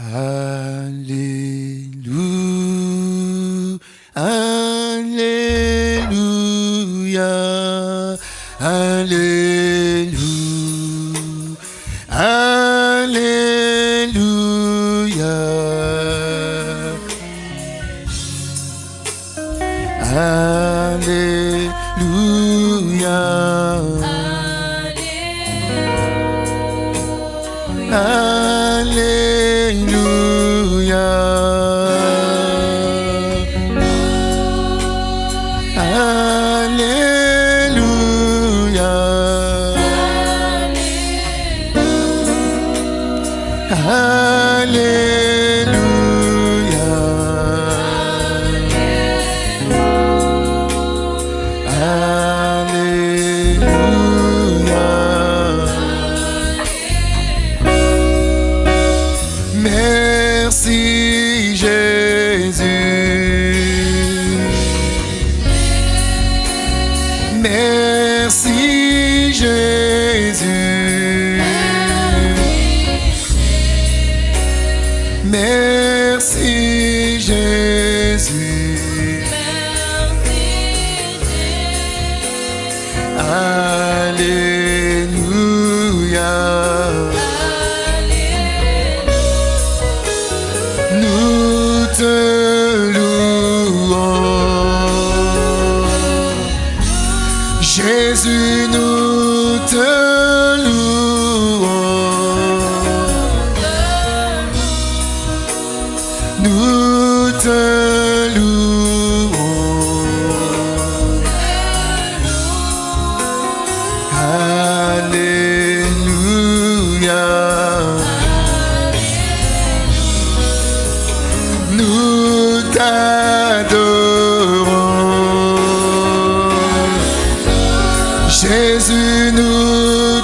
Alléluia, Alléluia, Alléluia. Jésus nous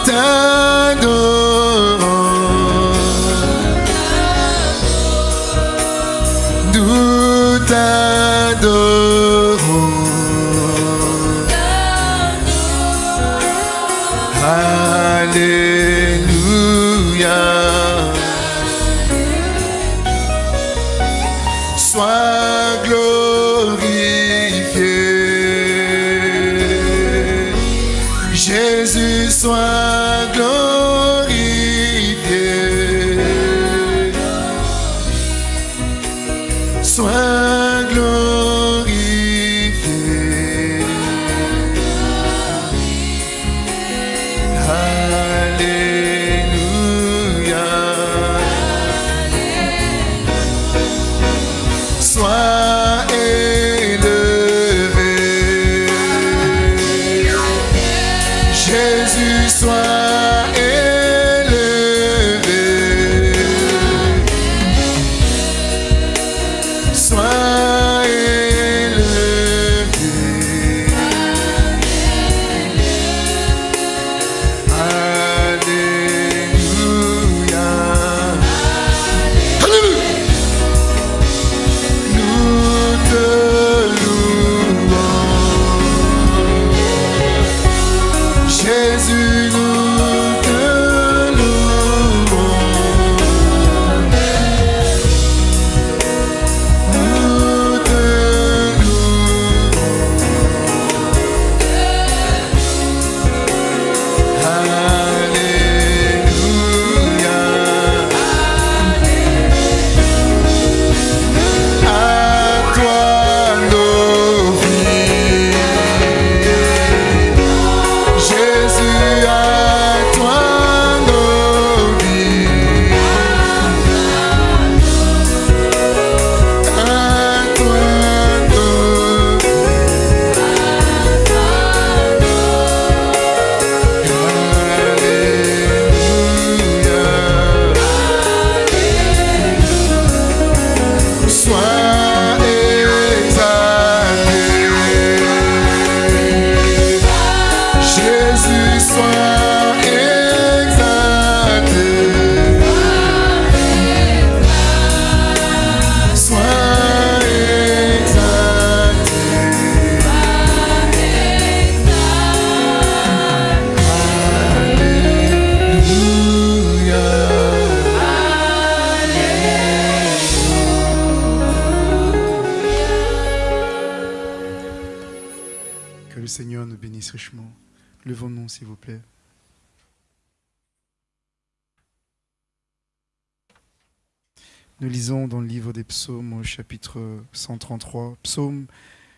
chapitre 133. Psaume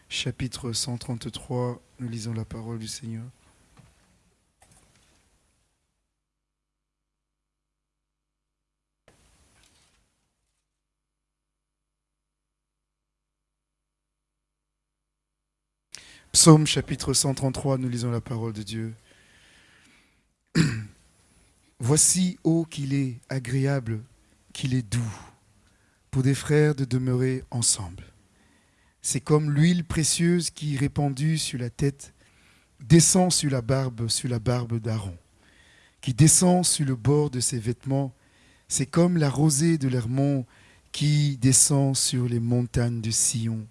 chapitre 133, nous lisons la parole du Seigneur. Psaume chapitre 133, nous lisons la parole de Dieu. Voici, ô qu'il est agréable, qu'il est doux, pour des frères de demeurer ensemble. C'est comme l'huile précieuse qui, répandue sur la tête, descend sur la barbe, sur la barbe d'Aaron, qui descend sur le bord de ses vêtements. C'est comme la rosée de l'Hermont qui descend sur les montagnes de Sion.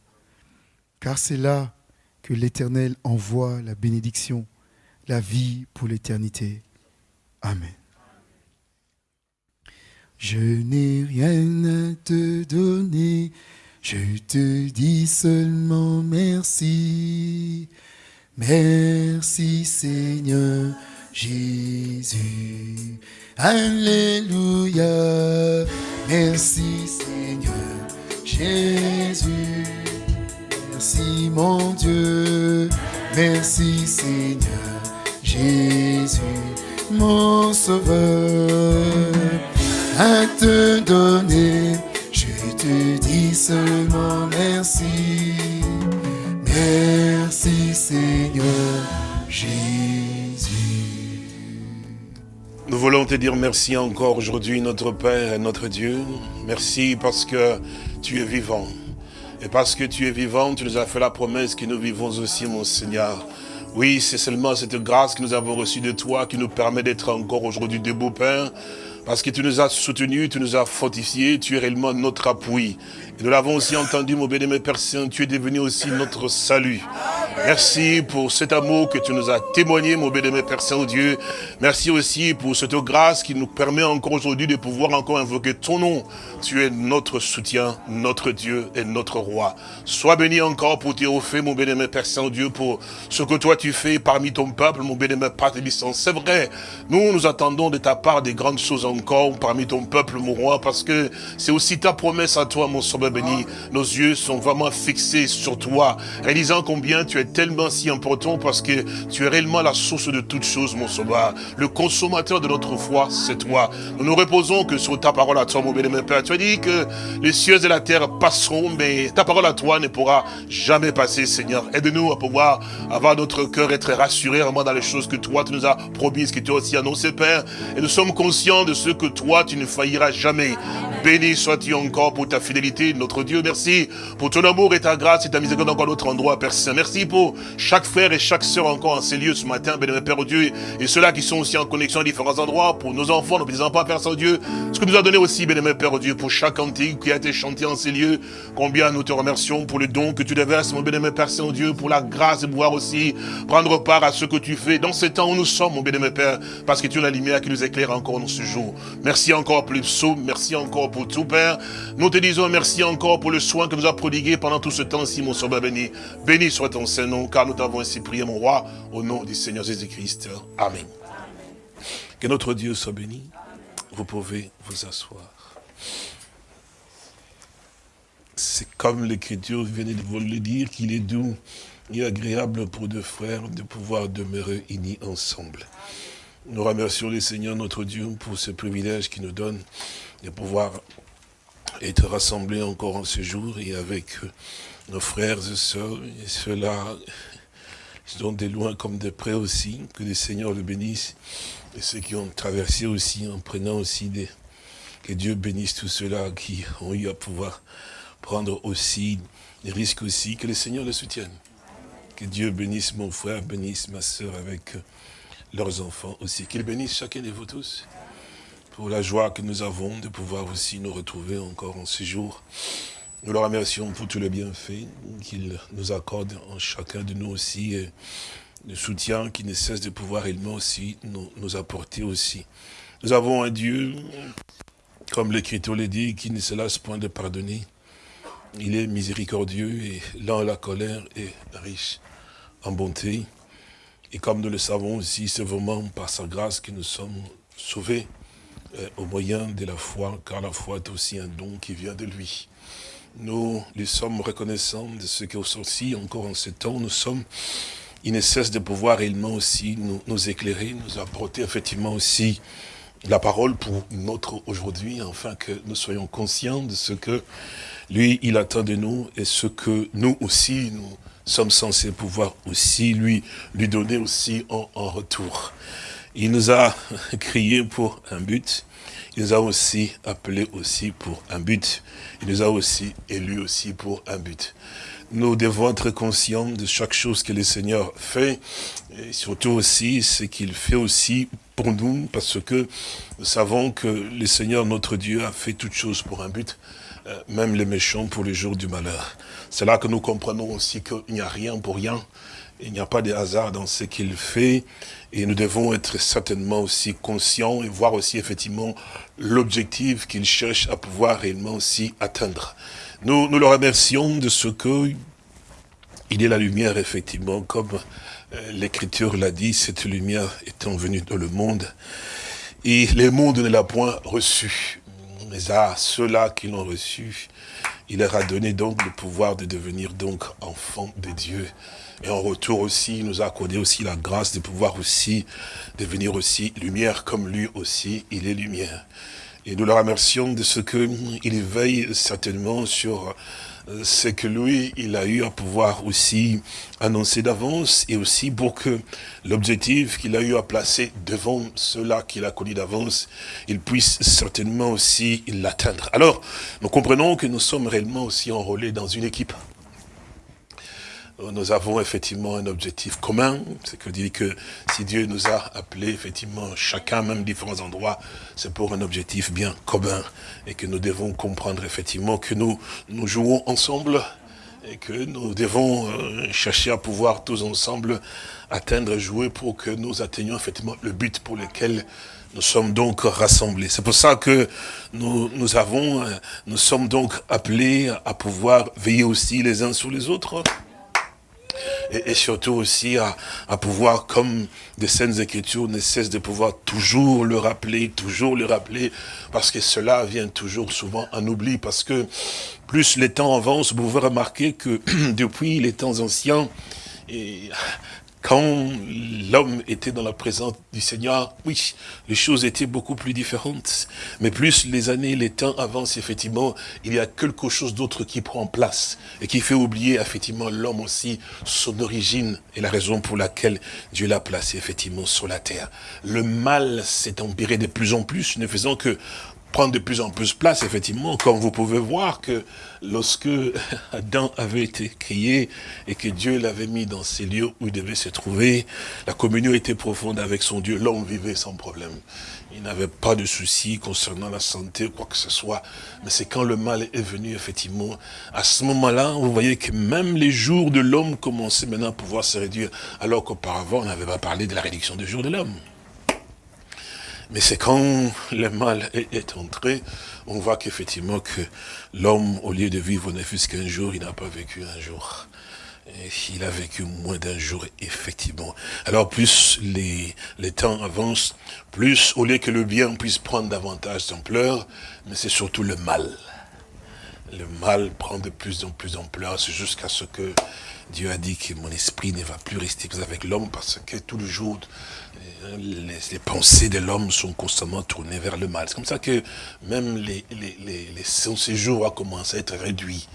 Car c'est là que l'Éternel envoie la bénédiction, la vie pour l'éternité. Amen. Je n'ai rien à te donner, je te dis seulement merci. Merci Seigneur Jésus. Alléluia. Merci Seigneur Jésus. Merci mon Dieu, merci Seigneur Jésus, mon Sauveur. À te donner, je te dis seulement merci. Merci Seigneur Jésus. Nous voulons te dire merci encore aujourd'hui, notre Père et notre Dieu. Merci parce que tu es vivant. Et parce que tu es vivant, tu nous as fait la promesse que nous vivons aussi, mon Seigneur. Oui, c'est seulement cette grâce que nous avons reçue de toi qui nous permet d'être encore aujourd'hui debout, Père. Parce que tu nous as soutenus, tu nous as fortifiés, tu es réellement notre appui. Nous l'avons aussi entendu, mon béni, Père tu es devenu aussi notre salut. Merci pour cet amour que tu nous as témoigné, mon béni, Père Saint-Dieu. Merci aussi pour cette grâce qui nous permet encore aujourd'hui de pouvoir encore invoquer ton nom. Tu es notre soutien, notre Dieu et notre roi. Sois béni encore pour tes faits, mon béni, Père Saint-Dieu, pour ce que toi tu fais parmi ton peuple, mon béni, Père C'est vrai, nous, nous attendons de ta part des grandes choses encore parmi ton peuple, mon roi, parce que c'est aussi ta promesse à toi, mon sauveur béni. Nos yeux sont vraiment fixés sur toi, réalisant combien tu es tellement si important parce que tu es réellement la source de toutes choses, mon sauveur. Le consommateur de notre foi, c'est toi. Nous nous reposons que sur ta parole à toi, mon béni, Père. Tu as dit que les cieux et la terre passeront, mais ta parole à toi ne pourra jamais passer, Seigneur. Aide-nous à pouvoir avoir notre cœur, être rassuré vraiment dans les choses que toi, tu nous as promises, que tu as aussi annoncé, Père. Et nous sommes conscients de ce que toi, tu ne failliras jamais. Béni sois-tu encore pour ta fidélité, notre Dieu. Merci pour ton amour et ta grâce et ta miséricorde encore notre endroit, Père Saint. Merci pour chaque frère et chaque sœur encore en ces lieux ce matin, béni Père Dieu, et ceux-là qui sont aussi en connexion à différents endroits, pour nos enfants, nos petits-enfants, Père Saint-Dieu. Ce que nous a donné aussi, béni Père Dieu, pour chaque antique qui a été chanté en ces lieux. Combien nous te remercions pour le don que tu déverses, mon béni Père Saint-Dieu, pour la grâce de pouvoir aussi prendre part à ce que tu fais dans ce temps où nous sommes, mon béni Père, parce que tu es la lumière qui nous éclaire encore dans ce jour. Merci encore pour le merci encore pour tout, Père. Nous te disons merci encore pour le soin que nous as prodigué pendant tout ce temps-ci, mon Sauveur béni. Béni soit ton Saint-Nom, car nous t'avons ainsi prié, mon roi, au nom du Seigneur Jésus-Christ. Amen. Que notre Dieu soit béni. Vous pouvez vous asseoir. C'est comme l'Écriture venait de vous le dire, qu'il est doux et agréable pour deux frères de pouvoir demeurer unis ensemble. Nous remercions le Seigneur notre Dieu pour ce privilège qu'il nous donne de pouvoir être rassemblés encore en ce jour et avec nos frères et sœurs et ceux-là sont de loin comme de près aussi, que le Seigneur le bénisse et ceux qui ont traversé aussi en prenant aussi des... Que Dieu bénisse tous ceux-là qui ont eu à pouvoir prendre aussi des risques aussi, que le Seigneur le soutienne. Que Dieu bénisse mon frère, bénisse ma sœur avec leurs enfants aussi. Qu'ils bénissent chacun de vous tous pour la joie que nous avons de pouvoir aussi nous retrouver encore en ce jour. Nous le remercions pour tout le bienfait qu'il nous accorde en chacun de nous aussi, et le soutien qui ne cesse de pouvoir réellement aussi nous, nous apporter aussi. Nous avons un Dieu, comme l'Écriture le dit, qui ne se lasse point de pardonner. Il est miséricordieux et lent à la colère et riche en bonté. Et comme nous le savons aussi, c'est vraiment par sa grâce que nous sommes sauvés euh, au moyen de la foi, car la foi est aussi un don qui vient de lui. Nous lui sommes reconnaissants de ce qu'aussi, encore en ce temps, nous sommes, il ne cesse de pouvoir réellement aussi nous, nous éclairer, nous apporter effectivement aussi la parole pour notre aujourd'hui, afin que nous soyons conscients de ce que lui, il attend de nous et ce que nous aussi, nous sommes censés pouvoir aussi lui, lui donner aussi en, en retour. Il nous a crié pour un but, il nous a aussi appelé aussi pour un but, il nous a aussi élus aussi pour un but. Nous devons être conscients de chaque chose que le Seigneur fait, et surtout aussi ce qu'il fait aussi pour nous, parce que nous savons que le Seigneur, notre Dieu, a fait toutes choses pour un but, euh, même les méchants pour les jours du malheur. C'est là que nous comprenons aussi qu'il n'y a rien pour rien, il n'y a pas de hasard dans ce qu'il fait, et nous devons être certainement aussi conscients et voir aussi effectivement l'objectif qu'il cherche à pouvoir réellement aussi atteindre. Nous, nous le remercions de ce que il est la lumière, effectivement, comme euh, l'Écriture l'a dit, cette lumière étant venue dans le monde, et le monde ne l'a point reçu. Mais à ceux-là qui l'ont reçu, il leur a donné donc le pouvoir de devenir donc enfants de Dieu. Et en retour aussi, il nous a accordé aussi la grâce de pouvoir aussi devenir aussi lumière comme lui aussi, il est lumière. Et nous le remercions de ce qu'il veille certainement sur euh, ce que lui, il a eu à pouvoir aussi annoncer d'avance et aussi pour que l'objectif qu'il a eu à placer devant ceux-là qu'il a connu d'avance, il puisse certainement aussi l'atteindre. Alors, nous comprenons que nous sommes réellement aussi enrôlés dans une équipe nous avons effectivement un objectif commun, c'est que dit que si Dieu nous a appelés effectivement chacun, même différents endroits, c'est pour un objectif bien commun et que nous devons comprendre effectivement que nous nous jouons ensemble et que nous devons euh, chercher à pouvoir tous ensemble atteindre et jouer pour que nous atteignions effectivement le but pour lequel nous sommes donc rassemblés. C'est pour ça que nous, nous avons, euh, nous sommes donc appelés à pouvoir veiller aussi les uns sur les autres et, surtout aussi à, pouvoir, comme des Saintes Écritures ne cessent de pouvoir toujours le rappeler, toujours le rappeler, parce que cela vient toujours souvent en oubli, parce que plus les temps avancent, vous pouvez remarquer que depuis les temps anciens, quand l'homme était dans la présence du Seigneur, oui, les choses étaient beaucoup plus différentes. Mais plus les années, les temps avancent, effectivement, il y a quelque chose d'autre qui prend place et qui fait oublier, effectivement, l'homme aussi, son origine et la raison pour laquelle Dieu l'a placé, effectivement, sur la terre. Le mal s'est empiré de plus en plus, ne faisant que prendre de plus en plus place, effectivement, comme vous pouvez voir que lorsque Adam avait été créé et que Dieu l'avait mis dans ces lieux où il devait se trouver, la communion était profonde avec son Dieu, l'homme vivait sans problème. Il n'avait pas de soucis concernant la santé ou quoi que ce soit. Mais c'est quand le mal est venu, effectivement, à ce moment-là, vous voyez que même les jours de l'homme commençaient maintenant à pouvoir se réduire, alors qu'auparavant, on n'avait pas parlé de la réduction des jours de l'homme. Mais c'est quand le mal est, entré, on voit qu'effectivement que l'homme, au lieu de vivre ne fût qu'un jour, il n'a pas vécu un jour. il a vécu moins d'un jour, effectivement. Alors plus les, les temps avancent, plus au lieu que le bien puisse prendre davantage d'ampleur, mais c'est surtout le mal. Le mal prend de plus en plus d'ampleur, jusqu'à ce que Dieu a dit que mon esprit ne va plus rester avec l'homme parce que tout le jour, les, pensées de l'homme sont constamment tournées vers le mal. C'est comme ça que même son séjour a commencé à être réduit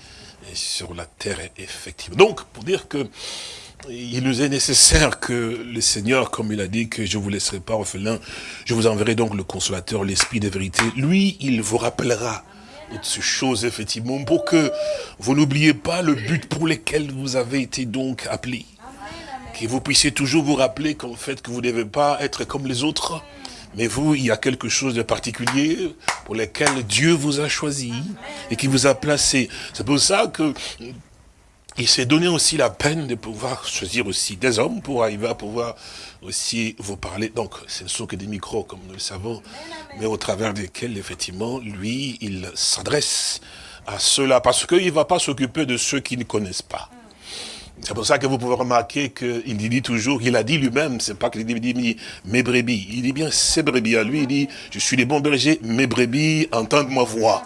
sur la terre, effectivement. Donc, pour dire que il nous est nécessaire que le Seigneur, comme il a dit que je ne vous laisserai pas orphelin, je vous enverrai donc le consolateur, l'esprit de vérité. Lui, il vous rappellera toutes ces choses, effectivement, pour que vous n'oubliez pas le but pour lequel vous avez été donc appelés que vous puissiez toujours vous rappeler qu'en fait, que vous ne devez pas être comme les autres, mais vous, il y a quelque chose de particulier pour lequel Dieu vous a choisi et qui vous a placé. C'est pour ça que il s'est donné aussi la peine de pouvoir choisir aussi des hommes pour arriver à pouvoir aussi vous parler. Donc, ce ne sont que des micros, comme nous le savons, mais au travers desquels, effectivement, lui, il s'adresse à ceux-là, parce qu'il ne va pas s'occuper de ceux qui ne connaissent pas. C'est pour ça que vous pouvez remarquer qu'il dit toujours, il a dit lui-même, c'est pas qu'il dit mes brebis. Il dit bien ses brebis à lui, il dit, je suis les bons bergers, mes brebis entendent ma voix.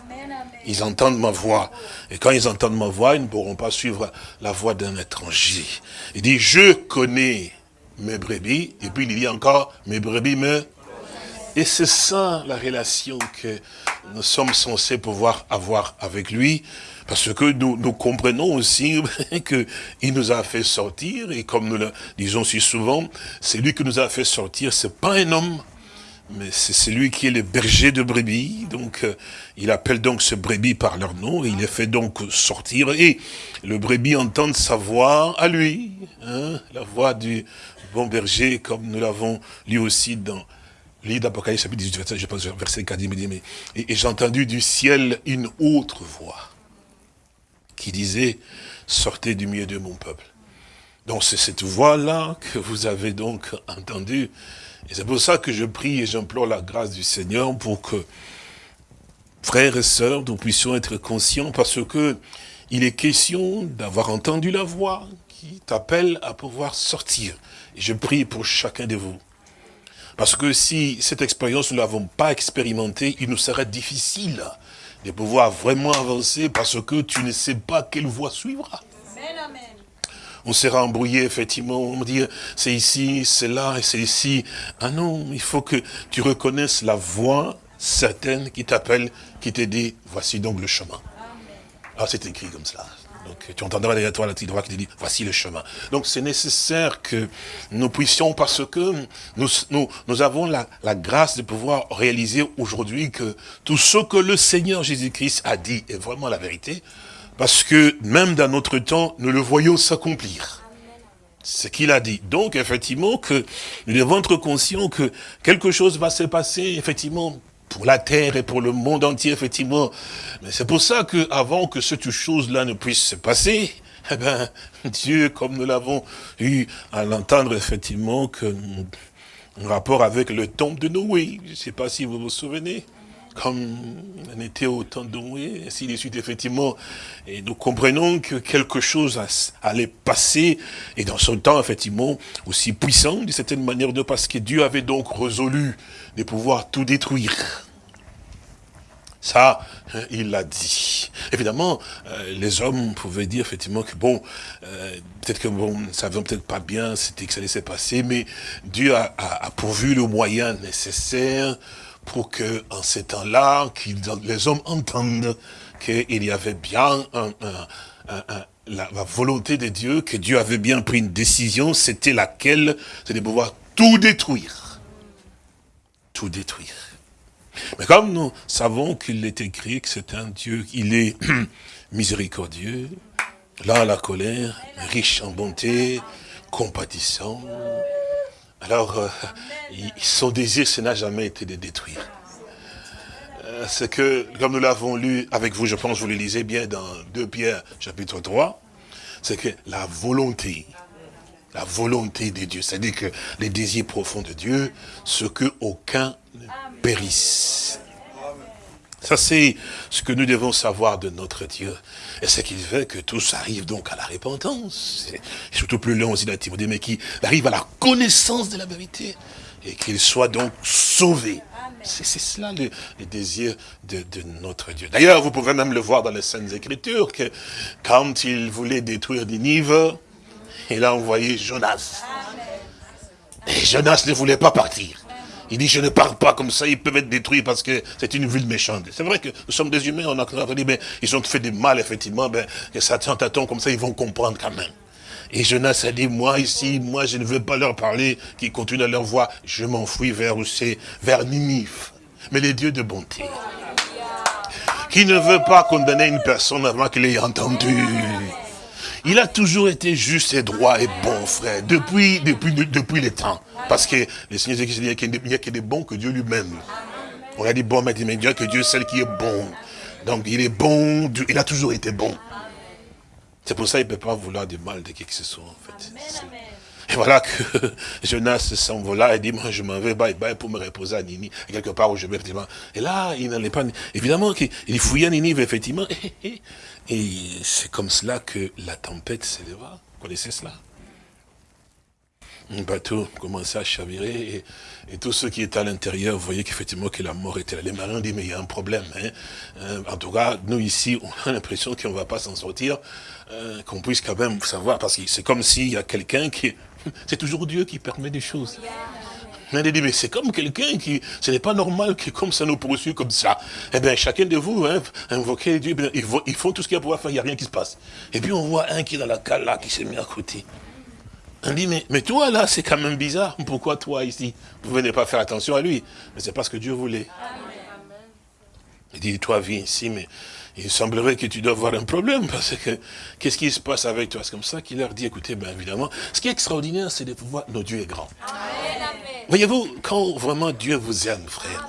Ils entendent ma voix. Et quand ils entendent ma voix, ils ne pourront pas suivre la voix d'un étranger. Il dit, je connais mes brebis. Et puis il dit encore, mes brebis me... Et c'est ça la relation que nous sommes censés pouvoir avoir avec lui. Parce que nous, comprenons aussi qu'il nous a fait sortir, et comme nous le disons si souvent, c'est lui qui nous a fait sortir, c'est pas un homme, mais c'est celui qui est le berger de brebis, donc euh, il appelle donc ce brebis par leur nom, et il les fait donc sortir, et le brebis entend sa voix à lui, hein, la voix du bon berger, comme nous l'avons lu aussi dans livre d'Apocalypse, chapitre 18, je pense, verset 4, il me dit, mais, et j'ai entendu du ciel une autre voix, qui disait, sortez du milieu de mon peuple. Donc c'est cette voix-là que vous avez donc entendue. Et c'est pour ça que je prie et j'implore la grâce du Seigneur pour que, frères et sœurs, nous puissions être conscients parce que il est question d'avoir entendu la voix qui t'appelle à pouvoir sortir. Et je prie pour chacun de vous. Parce que si cette expérience, nous ne l'avons pas expérimentée, il nous serait difficile de pouvoir vraiment avancer parce que tu ne sais pas quelle voie suivra. On sera embrouillé, effectivement, on dit, c'est ici, c'est là, et c'est ici. Ah non, il faut que tu reconnaisses la voix certaine qui t'appelle, qui te dit, voici donc le chemin. Ah, c'est écrit comme cela. Donc, tu entendras derrière toi la petite voix qui te dit, voici le chemin. Donc, c'est nécessaire que nous puissions, parce que nous, nous, nous avons la, la grâce de pouvoir réaliser aujourd'hui que tout ce que le Seigneur Jésus-Christ a dit est vraiment la vérité, parce que même dans notre temps, nous le voyons s'accomplir. Ce qu'il a dit. Donc, effectivement, que nous devons être conscients que quelque chose va se passer, effectivement, pour la terre et pour le monde entier, effectivement. Mais c'est pour ça que, avant que cette chose-là ne puisse se passer, eh ben, Dieu, comme nous l'avons eu à l'entendre, effectivement, que, en rapport avec le tombe de Noé, je ne sais pas si vous vous souvenez, comme on était au temps de Noé, ainsi de suite, effectivement. Et nous comprenons que quelque chose allait passer, et dans son temps, effectivement, aussi puissant, d'une certaine manière, parce que Dieu avait donc résolu de pouvoir tout détruire. Ça, hein, il l'a dit. Évidemment, euh, les hommes pouvaient dire effectivement que bon, euh, peut-être que bon, ne peut-être pas bien, c'était que ça allait se passer, mais Dieu a pourvu le moyen nécessaire pour que, en ces temps-là, les hommes entendent qu'il y avait bien la, volonté de Dieu, que Dieu avait bien pris une décision, c'était laquelle? C'est de pouvoir tout détruire. Tout détruire. Mais comme nous savons qu'il est écrit que c'est un Dieu, il est miséricordieux, là la colère, riche en bonté, compatissant, alors, euh, son désir, ce n'a jamais été de détruire. Euh, c'est que, comme nous l'avons lu avec vous, je pense que vous le lisez bien dans 2 Pierre chapitre 3, c'est que la volonté, la volonté de Dieu, c'est-à-dire que les désirs profonds de Dieu, ce que aucun ne périsse. Ça, c'est ce que nous devons savoir de notre Dieu. Et ce qui fait que tous arrivent donc à la repentance. Et surtout plus long aussi dans Timothée, mais qui arrive à la connaissance de la vérité. Et qu'il soit donc sauvé. C'est cela le, désir de, notre Dieu. D'ailleurs, vous pouvez même le voir dans les Saintes Écritures, que quand il voulait détruire Ninive, il a envoyé Jonas. Et Jonas ne voulait pas partir. Il dit, je ne parle pas comme ça, ils peuvent être détruits parce que c'est une ville méchante. C'est vrai que nous sommes des humains, on a dit, mais ils ont fait du mal, effectivement, ben, que Satan t'attend comme ça, ils vont comprendre quand même. Et Jonas a dit, moi ici, moi je ne veux pas leur parler, qu'ils continuent à leur voix, je m'enfuis vers où c'est, vers Ninive. Mais les dieux de bonté. Qui ne veut pas condamner une personne avant qu'il ait entendu. Il a toujours été juste et droit et bon, frère, depuis, depuis, depuis les temps. Parce que le Seigneur dit qu'il n'y a que des bons que Dieu lui-même. On a dit bon, mais Dieu que Dieu est celle qui est bon. Donc il est bon, il a toujours été bon. C'est pour ça qu'il ne peut pas vouloir du mal de qui que ce soit, en fait. Et voilà que Jonas s'envola et dit, moi je m'en vais, bye bye, pour me reposer à Nini, quelque part où je vais, effectivement. Et là, il n'allait pas, évidemment qu'il fouillait Ninive, effectivement, et c'est comme cela que la tempête s'éleva. connaissez cela? Un bateau commençait à chavirer et, tous ceux qui étaient à l'intérieur voyaient qu'effectivement que la mort était là. Les marins dit mais il y a un problème. Hein. Euh, en tout cas, nous ici, on a l'impression qu'on ne va pas s'en sortir, euh, qu'on puisse quand même savoir, parce que c'est comme s'il y a quelqu'un qui... C'est toujours Dieu qui permet des choses. Mais dit, mais c'est comme quelqu'un qui, ce n'est pas normal que comme ça nous poursuit comme ça. Eh bien, chacun de vous, hein, invoquez Dieu, ils font tout ce qu'il y a pour pouvoir faire, il n'y a rien qui se passe. Et puis on voit un qui est dans la cale là, qui s'est mis à côté. On dit, mais, mais toi là, c'est quand même bizarre. Pourquoi toi ici Vous venez pas faire attention à lui? Mais c'est parce que Dieu voulait. Il dit, toi viens ici, mais il semblerait que tu dois avoir un problème, parce que qu'est-ce qui se passe avec toi? C'est comme ça qu'il leur dit, écoutez, bien évidemment, ce qui est extraordinaire, c'est de pouvoir, notre Dieu est grand. Voyez-vous, quand vraiment Dieu vous aime, frère,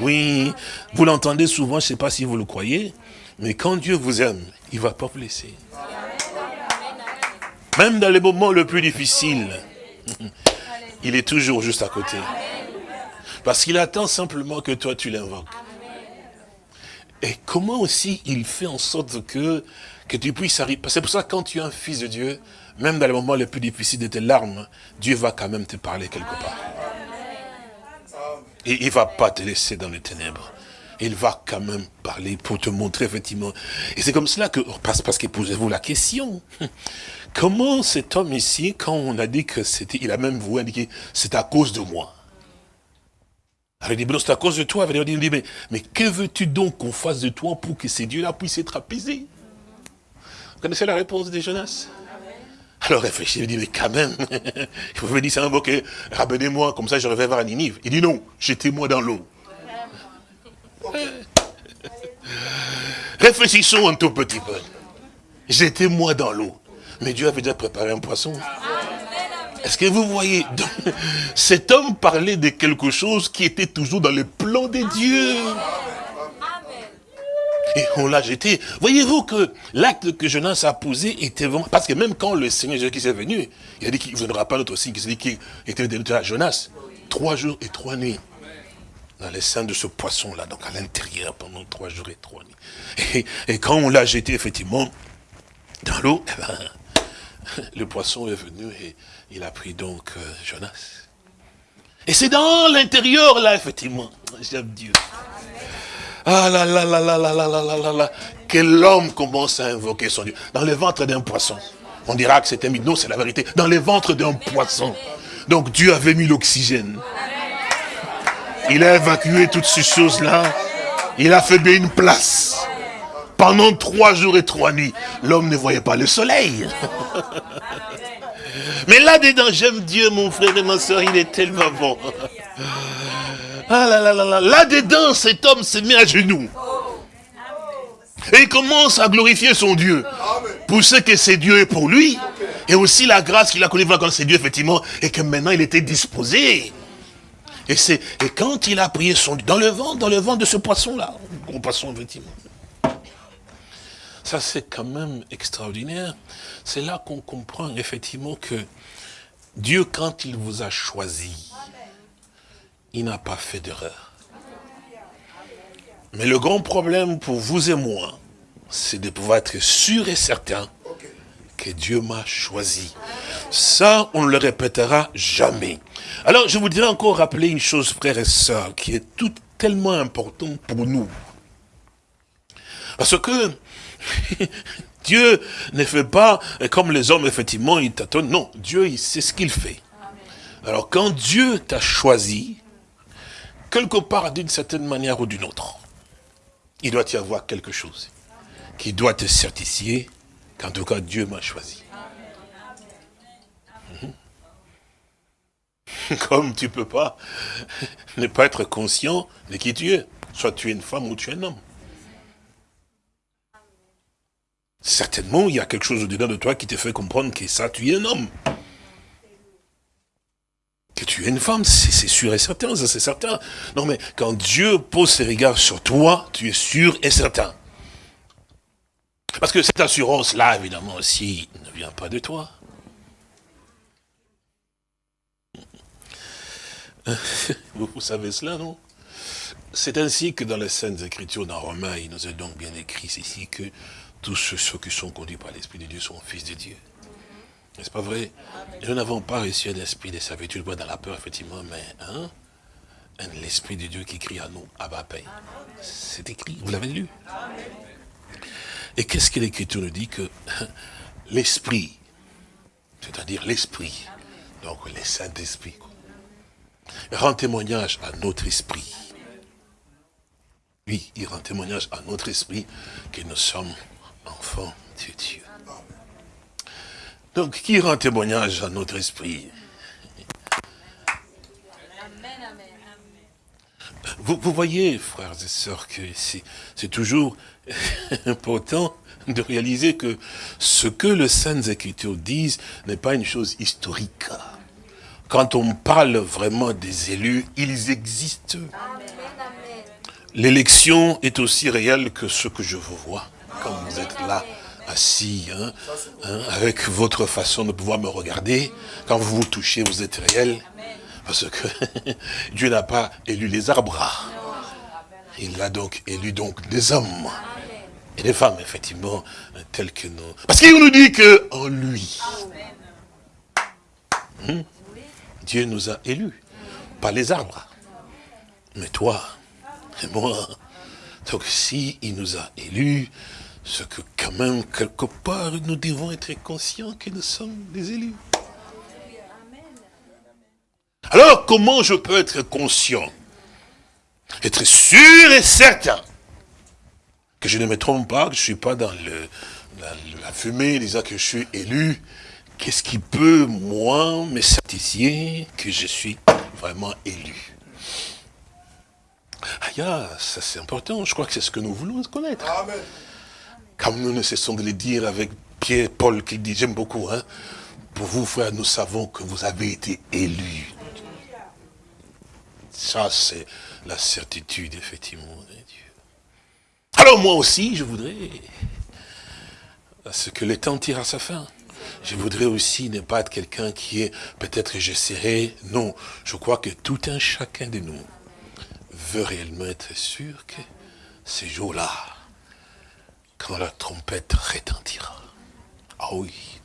oui, vous l'entendez souvent, je ne sais pas si vous le croyez, mais quand Dieu vous aime, il ne va pas vous laisser. Même dans les moments les plus difficiles, il est toujours juste à côté. Parce qu'il attend simplement que toi tu l'invoques. Et comment aussi il fait en sorte que, que tu puisses arriver. C'est pour ça que quand tu es un fils de Dieu, même dans les moments les plus difficiles de tes larmes, Dieu va quand même te parler quelque part. Et il ne va pas te laisser dans les ténèbres. Il va quand même parler pour te montrer effectivement. Et c'est comme cela que, parce, parce que posez-vous la question. Comment cet homme ici, quand on a dit que c'était, il a même voulu indiquer, c'est à cause de moi. Alors il dit, c'est à cause de toi. Il dit, mais, mais que veux-tu donc qu'on fasse de toi pour que ces dieux-là puissent être apaisés? Vous connaissez la réponse de Jonas? Alors réfléchis, il dit, mais quand même, il pouvait dire, c'est invoqué, ramenez-moi, comme ça je reviens voir Ninive. Il dit, non, jetez-moi dans l'eau. Réfléchissons un tout petit peu. Jetez-moi dans l'eau. Mais Dieu avait déjà préparé un poisson. Est-ce que vous voyez Cet homme parlait de quelque chose qui était toujours dans le plan de Dieu. Et on l'a jeté. Voyez-vous que l'acte que Jonas a posé était vraiment... Parce que même quand le Seigneur Jésus qui est venu, il a dit qu'il ne viendra pas notre signe, il s'est dit qu'il était venu à Jonas. Trois jours et trois nuits. Dans les seins de ce poisson-là, donc à l'intérieur, pendant trois jours et trois nuits. Et, quand on l'a jeté, effectivement, dans l'eau, eh ben, le poisson est venu et il a pris donc euh, Jonas. Et c'est dans l'intérieur, là, effectivement. J'aime Dieu. Ah là là là là là là là là là Que l'homme commence à invoquer son Dieu. Dans le ventre d'un poisson. On dira que c'était. Non, c'est la vérité. Dans le ventre d'un poisson. Donc Dieu avait mis l'oxygène. Il a évacué toutes ces choses-là. Il a fait bien une place. Pendant trois jours et trois nuits, l'homme ne voyait pas le soleil. Mais là-dedans, j'aime Dieu, mon frère et ma soeur, il est tellement bon. Ah là là là là, là-dedans, cet homme se met à genoux. Et il commence à glorifier son Dieu. Pour ce que c'est Dieu est pour lui. Et aussi la grâce qu'il a connue quand c'est Dieu, effectivement. Et que maintenant, il était disposé. Et et quand il a prié son Dieu, dans le vent, dans le vent de ce poisson-là, gros poisson, effectivement. Ça, c'est quand même extraordinaire. C'est là qu'on comprend effectivement que Dieu, quand il vous a choisi, il n'a pas fait d'erreur. Mais le grand problème pour vous et moi, c'est de pouvoir être sûr et certain que Dieu m'a choisi. Ça, on ne le répétera jamais. Alors, je voudrais encore rappeler une chose, frères et sœurs, qui est tout tellement importante pour nous. Parce que Dieu ne fait pas comme les hommes, effectivement, ils tâtonnent. Non, Dieu, il sait ce qu'il fait. Alors, quand Dieu t'a choisi, quelque part, d'une certaine manière ou d'une autre, il doit y avoir quelque chose qui doit te certifier qu'en tout cas, Dieu m'a choisi. Comme tu ne peux pas ne pas être conscient de qui tu es. Soit tu es une femme ou tu es un homme. Certainement, il y a quelque chose au-dedans de toi qui te fait comprendre que ça, tu es un homme. Que tu es une femme, c'est sûr et certain, ça c'est certain. Non mais, quand Dieu pose ses regards sur toi, tu es sûr et certain. Parce que cette assurance-là, évidemment, aussi, ne vient pas de toi. Vous, savez cela, non? C'est ainsi que dans les Saintes Écritures, dans Romains, il nous est donc bien écrit ici que tous ceux qui sont conduits par l'Esprit de Dieu sont fils de Dieu. N'est-ce pas vrai? Nous n'avons pas reçu un esprit de servitude, dans la peur, effectivement, mais hein, l'esprit de Dieu qui crie à nous, Père. C'est écrit, vous l'avez lu? Et qu'est-ce que l'Écriture nous dit que l'esprit, c'est-à-dire l'esprit, donc les Saint-Esprit, rend témoignage à notre esprit. Oui, il rend témoignage à notre esprit que nous sommes enfants de Dieu. Donc, qui rend témoignage à notre esprit? Vous, vous, voyez, frères et sœurs, que c'est toujours important de réaliser que ce que les Saintes Écritures disent n'est pas une chose historique. Quand on parle vraiment des élus, ils existent. L'élection est aussi réelle que ce que je vous vois quand vous êtes là assis, hein, hein, avec votre façon de pouvoir me regarder. Quand vous vous touchez, vous êtes réel. Parce que Dieu n'a pas élu les arbres. Il a donc élu donc des hommes. Et des femmes, effectivement, telles que nous. Parce qu'il nous dit que en lui, hmm, Dieu nous a élus. Pas les arbres. Mais toi et moi. Donc si il nous a élus, ce que quand même, quelque part, nous devons être conscients que nous sommes des élus. Alors, comment je peux être conscient? Être sûr et certain que je ne me trompe pas, que je ne suis pas dans le, la, fumée disant que je suis élu. Qu'est-ce qui peut, moi, me satisfier que je suis vraiment élu? Ah, ça c'est important, je crois que c'est ce que nous voulons connaître. Amen. Comme nous ne cessons de le dire avec Pierre, Paul qui dit, j'aime beaucoup, hein, pour vous frères, nous savons que vous avez été élus. Ça c'est la certitude, effectivement, de Dieu. Alors moi aussi, je voudrais, à ce que le temps tire à sa fin, je voudrais aussi ne pas être quelqu'un qui est, peut-être que j'essaierai, non, je crois que tout un chacun de nous veut réellement être sûr que ces jours-là, quand la trompette retentira. Ah oui.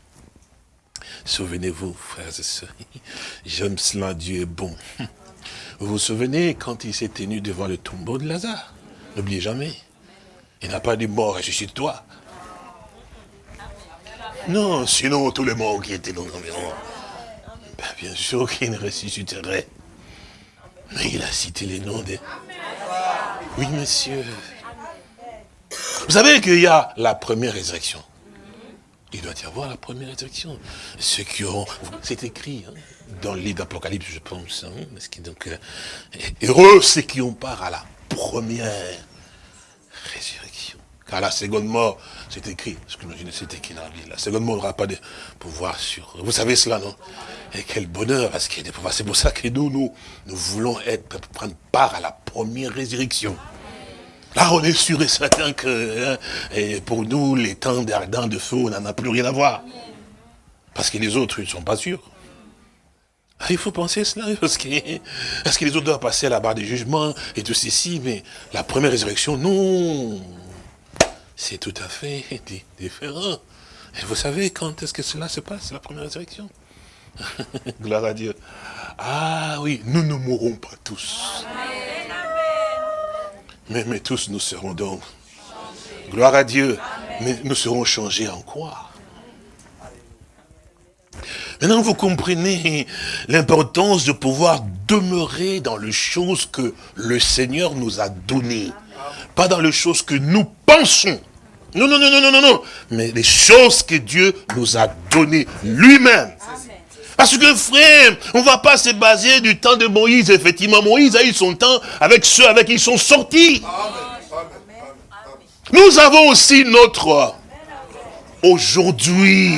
Souvenez-vous, frères et sœurs, j'aime cela, Dieu est bon. Vous vous souvenez quand il s'est tenu devant le tombeau de Lazare? N'oubliez jamais. Il n'a pas dit mort, ressuscite-toi. Non, sinon tous les morts qui étaient dans l'environ, ben, bien sûr qu'il ressusciterait. Mais il a cité les noms des... Oui, monsieur. Vous savez qu'il y a la première résurrection. Il doit y avoir la première résurrection. Ceux qui ont... C'est écrit hein, dans le livre d'Apocalypse, je pense. Hein, donc, euh, heureux ceux qui ont part à la première résurrection. Car la seconde mort, c'est écrit. Ce que c'est écrit dans la seconde mort n'aura pas de pouvoir sur... Vous savez cela, non? Et quel bonheur, parce qu'il y a des pouvoirs. C'est pour ça que nous, nous, nous voulons être, prendre part à la première résurrection. Là, on est sûr et certain que hein, pour nous, les temps d'ardent de feu, on n'en a plus rien à voir. Parce que les autres, ils ne sont pas sûrs. Ah, il faut penser cela, parce que, parce que les autres doivent passer à la barre des jugements et tout ceci, mais la première résurrection, non. C'est tout à fait différent. Et vous savez quand est-ce que cela se passe, la première résurrection? Gloire à Dieu. Ah oui, nous ne mourrons pas tous. Mais, tous nous serons donc. Gloire à Dieu. Mais nous serons changés en quoi? Maintenant, vous comprenez l'importance de pouvoir demeurer dans les choses que le Seigneur nous a données. Pas dans les choses que nous pensons. Non, non, non, non, non, non, non. Mais les choses que Dieu nous a données lui-même. Parce que frère, on ne va pas se baser du temps de Moïse. Effectivement, Moïse a eu son temps avec ceux avec qui ils sont sortis. Nous avons aussi notre aujourd'hui.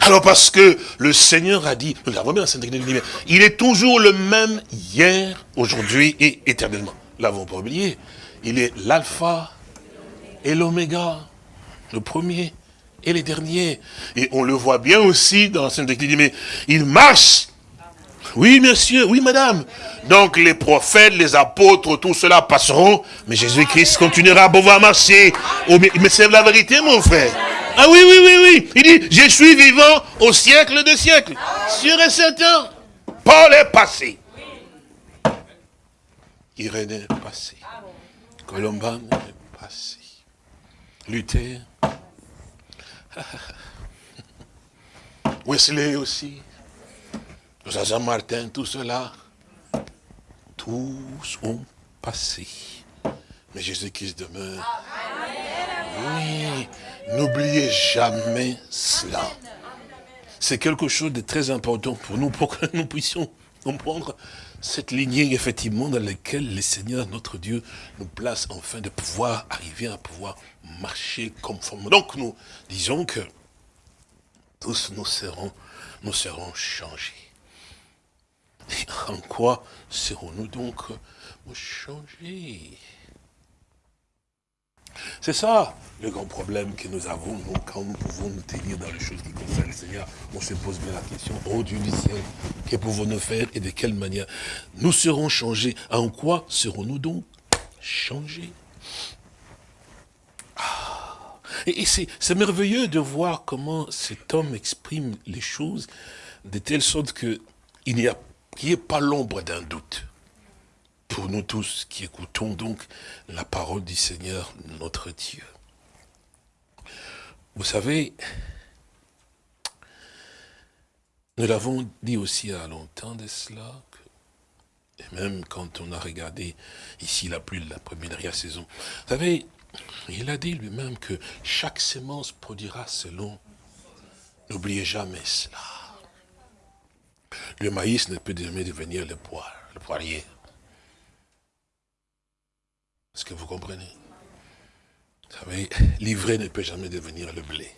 Alors parce que le Seigneur a dit, nous l'avons bien il est toujours le même hier, aujourd'hui et éternellement. L'avons pas oublié. Il est l'alpha et l'oméga, le premier et les derniers. Et on le voit bien aussi dans la Sainte Église, mais il marche. Oui, monsieur, oui, madame. Donc les prophètes, les apôtres, tout cela passeront, mais Jésus-Christ continuera à pouvoir marcher. Oh, mais c'est la vérité, mon frère. Ah oui, oui, oui, oui. Il dit, je suis vivant au siècle des siècles. Sûr et certain. Paul est passé. Irénée est passé. Colomban est passé. Luther. Wesley aussi. Jean-Martin, tout cela. Tous ont passé. Mais Jésus-Christ demeure. Oui, n'oubliez jamais cela. C'est quelque chose de très important pour nous, pour que nous puissions comprendre cette lignée, effectivement, dans laquelle le Seigneur, notre Dieu, nous place enfin de pouvoir arriver à pouvoir marcher conformément. Donc, nous disons que tous nous serons, nous serons changés. en quoi serons-nous donc changés? C'est ça le grand problème que nous avons quand nous pouvons nous tenir dans les choses qui concernent le Seigneur. On se pose bien la question, oh Dieu du ciel, que pouvons-nous faire et de quelle manière? Nous serons changés. En quoi serons-nous donc changés? Ah. Et, c'est merveilleux de voir comment cet homme exprime les choses de telle sorte qu'il n'y a, ait pas l'ombre d'un doute pour nous tous qui écoutons donc la parole du Seigneur notre Dieu. Vous savez, nous l'avons dit aussi il y a longtemps de cela, et même quand on a regardé ici la pluie de la première saison, vous savez, il a dit lui-même que chaque sémence produira selon. N'oubliez jamais cela. Le maïs ne peut jamais devenir le poire, le poirier. Est-ce que vous comprenez? Vous savez, l'ivraie ne peut jamais devenir le blé.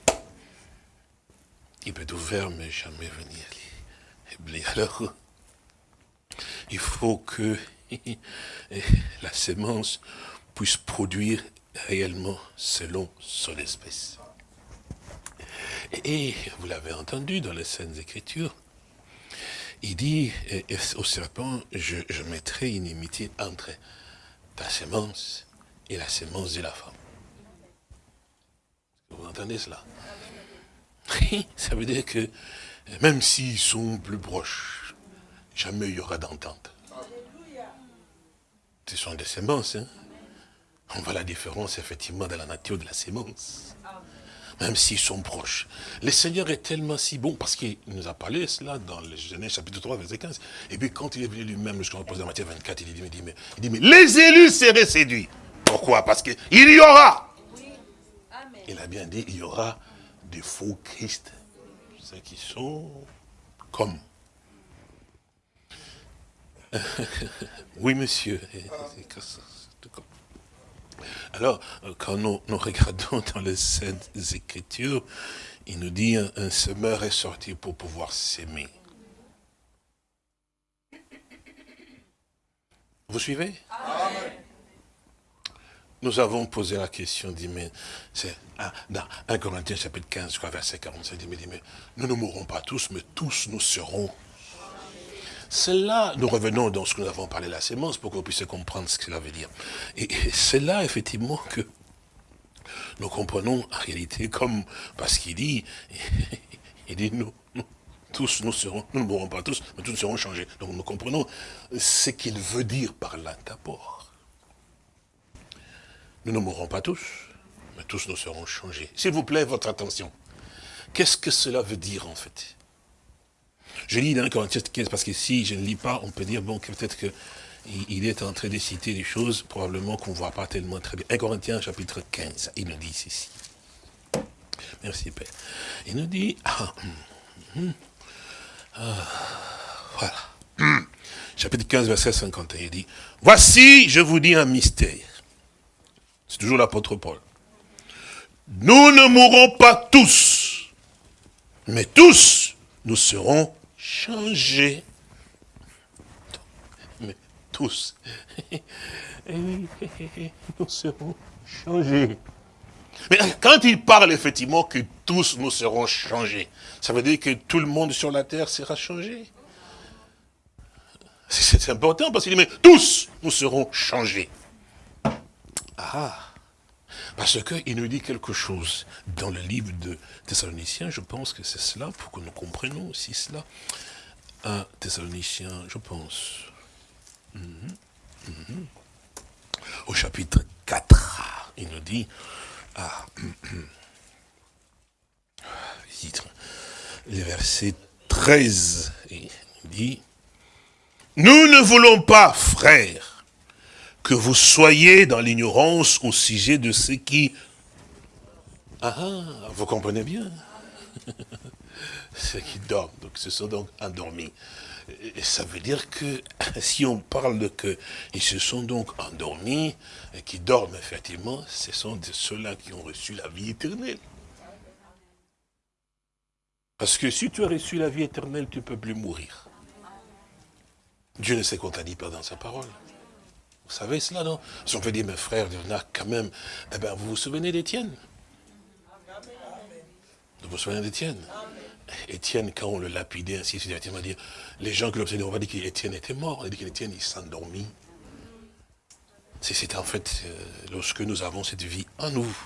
Il peut tout faire, mais jamais venir le blé. Alors, il faut que la sémence puisse produire réellement selon son espèce. Et vous l'avez entendu dans les Saintes Écritures, il dit au serpent, je, je mettrai une inimitié entre ta sémence et la sémence de la femme. Vous entendez cela? Ça veut dire que même s'ils sont plus proches, jamais il y aura d'entente. Ce sont des sémences. Hein? On voit la différence effectivement dans la nature de la sémence. Même s'ils sont proches. Le Seigneur est tellement si bon, parce qu'il nous a parlé cela dans le Genèse chapitre 3, verset 15. Et puis quand il est venu lui-même, je repose dans Matthieu 24, il dit, mais, il dit, mais les élus seraient séduits. Pourquoi? Parce qu'il y aura. Il a bien dit, il y aura des faux Christ. Ceux qui sont comme. oui, monsieur. Alors, euh, quand nous, regardons dans les Saintes Écritures, il nous dit un, semeur est sorti pour pouvoir s'aimer. Vous suivez? Nous avons posé la question, dit, mais c'est dans 1 Corinthiens chapitre 15, verset 45, dit, mais nous ne mourrons pas tous, mais tous nous serons c'est là, nous revenons dans ce que nous avons parlé la sémence pour qu'on puisse comprendre ce que cela veut dire. Et, c'est là, effectivement, que nous comprenons en réalité comme, parce qu'il dit, il dit, nous, tous nous serons, nous ne mourrons pas tous, mais tous nous serons changés. Donc nous comprenons ce qu'il veut dire par là d'abord. Nous ne mourrons pas tous, mais tous nous serons changés. S'il vous plaît, votre attention. Qu'est-ce que cela veut dire en fait? Je lis dans Corinthiens 15 parce que si je ne lis pas, on peut dire, bon, peut-être qu'il est en train de citer des choses, probablement qu'on ne voit pas tellement très bien. 1 Corinthiens chapitre 15, il nous dit ceci. Merci Père. Il nous dit, ah, hum, hum, ah, voilà. Hum. chapitre 15, verset 51, il dit, voici, je vous dis un mystère. C'est toujours l'apôtre Paul. Nous ne mourrons pas tous, mais tous, nous serons changer. Mais tous, nous serons changés. Mais quand il parle effectivement que tous nous serons changés, ça veut dire que tout le monde sur la terre sera changé. C'est important parce qu'il dit, mais tous nous serons changés. Ah, Parce qu'il nous dit quelque chose dans le livre de Thessaloniciens, je pense que c'est cela, pour que nous comprenions aussi cela. Un Thessaloniciens, je pense. Mhm, mhm. Au chapitre 4, il nous dit, ah, le verset 13, il dit, nous ne voulons pas, frères, que vous soyez dans l'ignorance au sujet de ce qui... Ah, ah vous comprenez bien Ceux qui dorment, donc ce sont donc endormis. Et ça veut dire que si on parle de que ils se sont donc endormis, et qui dorment effectivement, ce sont ceux-là qui ont reçu la vie éternelle. Parce que si tu as reçu la vie éternelle, tu ne peux plus mourir. Dieu ne sait qu'on t'a dit pas dans sa parole. Vous savez cela, non? Si on peut dire, mes frères, il y en a quand même, eh bien, vous vous souvenez d'Étienne? Vous vous souvenez d'Étienne? Étienne, quand on le lapidait ainsi, on va dire, les gens qui l'observaient, on va dire qu'Étienne était mort, on a dit qu'Étienne, il s'endormit. C'est en fait, euh, lorsque nous avons cette vie en nous.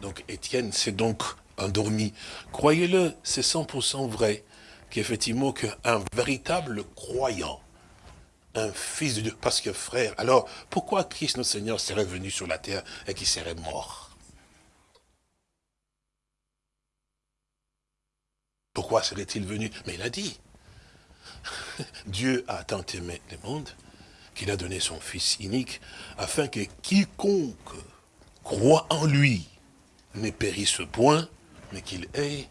Donc Étienne s'est donc endormi. Croyez-le, c'est 100% vrai, qu'effectivement, qu'un véritable croyant, un fils de Dieu. Parce que frère, alors pourquoi Christ notre Seigneur serait venu sur la terre et qu'il serait mort? Pourquoi serait-il venu? Mais il a dit, Dieu a tant aimé le monde qu'il a donné son Fils unique afin que quiconque croit en lui ne périsse point, mais qu'il ait.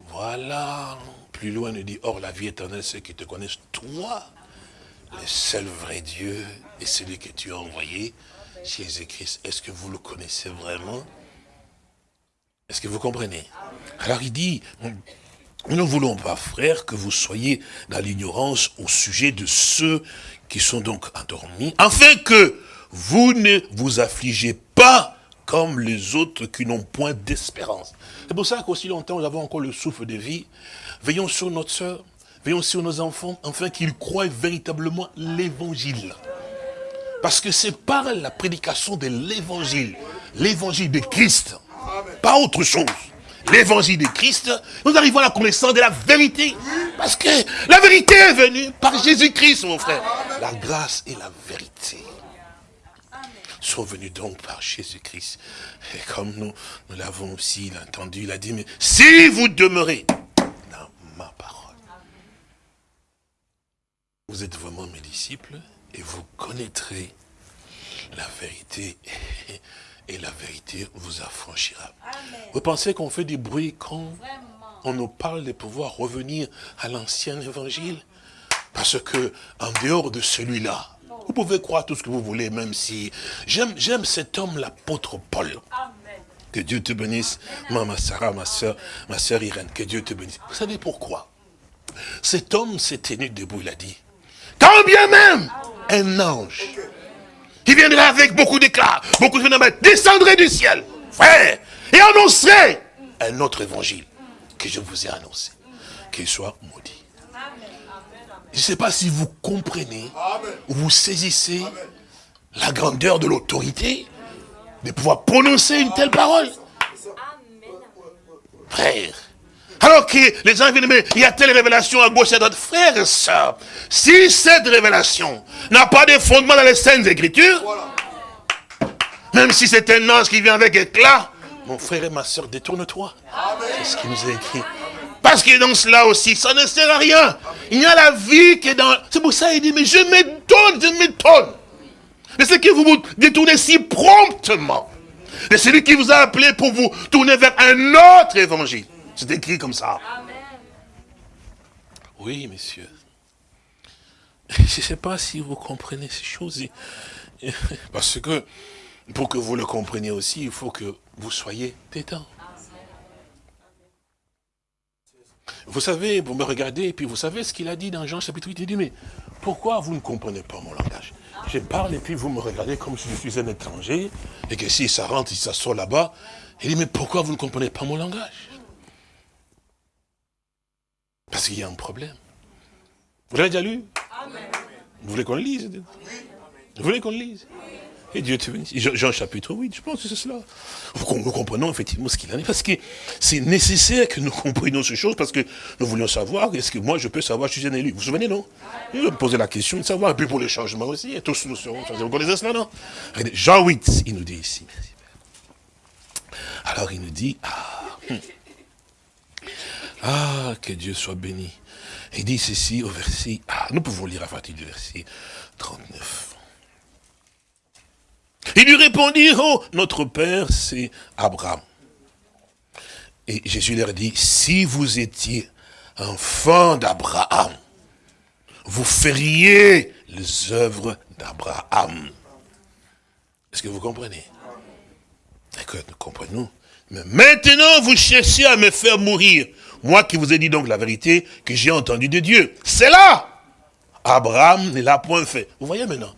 Voilà. Plus loin, il dit, or la vie éternelle, c'est qu'ils te connaissent, toi, le seul vrai Dieu et celui que tu as envoyé, Jésus-Christ. Est-ce que vous le connaissez vraiment? Est-ce que vous comprenez? Alors il dit, nous ne voulons pas, frères, que vous soyez dans l'ignorance au sujet de ceux qui sont donc endormis, afin que vous ne vous affligez pas comme les autres qui n'ont point d'espérance. C'est pour ça qu'aussi longtemps nous avons encore le souffle de vie, veillons sur notre soeur, Veillons sur nos enfants, afin qu'ils croient véritablement l'évangile. Parce que c'est par la prédication de l'évangile, l'évangile de Christ, pas autre chose. L'évangile de Christ, nous arrivons à la connaissance de la vérité. Parce que la vérité est venue par Jésus-Christ, mon frère. La grâce et la vérité sont venues donc par Jésus-Christ. Et comme nous, nous l'avons aussi entendu, il a dit, mais si vous demeurez Vous êtes vraiment mes disciples et vous connaîtrez la vérité et la vérité vous affranchira. Vous pensez qu'on fait du bruit quand on nous parle de pouvoir revenir à l'ancien évangile? Parce que en dehors de celui-là, vous pouvez croire tout ce que vous voulez, même si... J'aime cet homme, l'apôtre Paul. Que Dieu te bénisse, maman Sarah, ma soeur, ma soeur Irène, que Dieu te bénisse. Vous savez pourquoi? Cet homme s'est tenu debout, il a dit, quand bien même un ange qui viendrait avec beaucoup d'éclat, beaucoup de phénomènes, descendrait du ciel, frère, et annoncerait un autre évangile que je vous ai annoncé, qu'il soit maudit. Je ne sais pas si vous comprenez, ou vous saisissez la grandeur de l'autorité de pouvoir prononcer une telle parole. Frère, alors que les gens viennent, mais il y a telle révélation à gauche et à droite. Frères et sœurs, si cette révélation n'a pas de fondement dans les scènes écritures, même si c'est un ange qui vient avec éclat, mon frère et ma soeur, détourne-toi. C'est ce qui nous est écrit. Parce que dans cela aussi, ça ne sert à rien. Il y a la vie qui est dans... C'est pour ça qu'il dit, mais je m'étonne, je m'étonne. Mais c'est que vous vous détournez si promptement. C'est celui qui vous a appelé pour vous tourner vers un autre évangile. C'est écrit comme ça. Oui, messieurs. Je ne sais pas si vous comprenez ces choses. Parce que, pour que vous le compreniez aussi, il faut que vous soyez détendus. Vous savez, vous me regardez, et puis vous savez ce qu'il a dit dans Jean chapitre 8, il dit, mais pourquoi vous ne comprenez pas mon langage? Je parle, et puis vous me regardez comme si je suis un étranger, et que si ça rentre, ça sort là-bas, il dit, mais pourquoi vous ne comprenez pas mon langage? Parce qu'il y a un problème. Vous l'avez déjà lu Vous voulez qu'on le lise Vous voulez qu'on le lise Et Dieu te bénisse. Jean chapitre 8, je pense que c'est cela. Nous comprenons effectivement ce qu'il en est, parce que c'est nécessaire que nous comprenions ces choses, parce que nous voulions savoir, est-ce que moi je peux savoir, je suis un élu. Vous vous souvenez, non Il me poser la question de savoir, et puis pour les changements aussi, et tous nous serons changés. Vous connaissez cela, non Jean 8, il nous dit ici. Alors il nous dit, ah, hmm. Ah que Dieu soit béni. Il dit ceci au verset, ah, nous pouvons lire à partir du verset 39. Ils lui répondirent, oh, notre père, c'est Abraham. Et Jésus leur dit, si vous étiez enfant d'Abraham, vous feriez les œuvres d'Abraham. Est-ce que vous comprenez? D'accord, nous comprenons. Mais maintenant, vous cherchez à me faire mourir. Moi qui vous ai dit donc la vérité que j'ai entendue de Dieu. C'est là Abraham ne l'a point fait. Vous voyez maintenant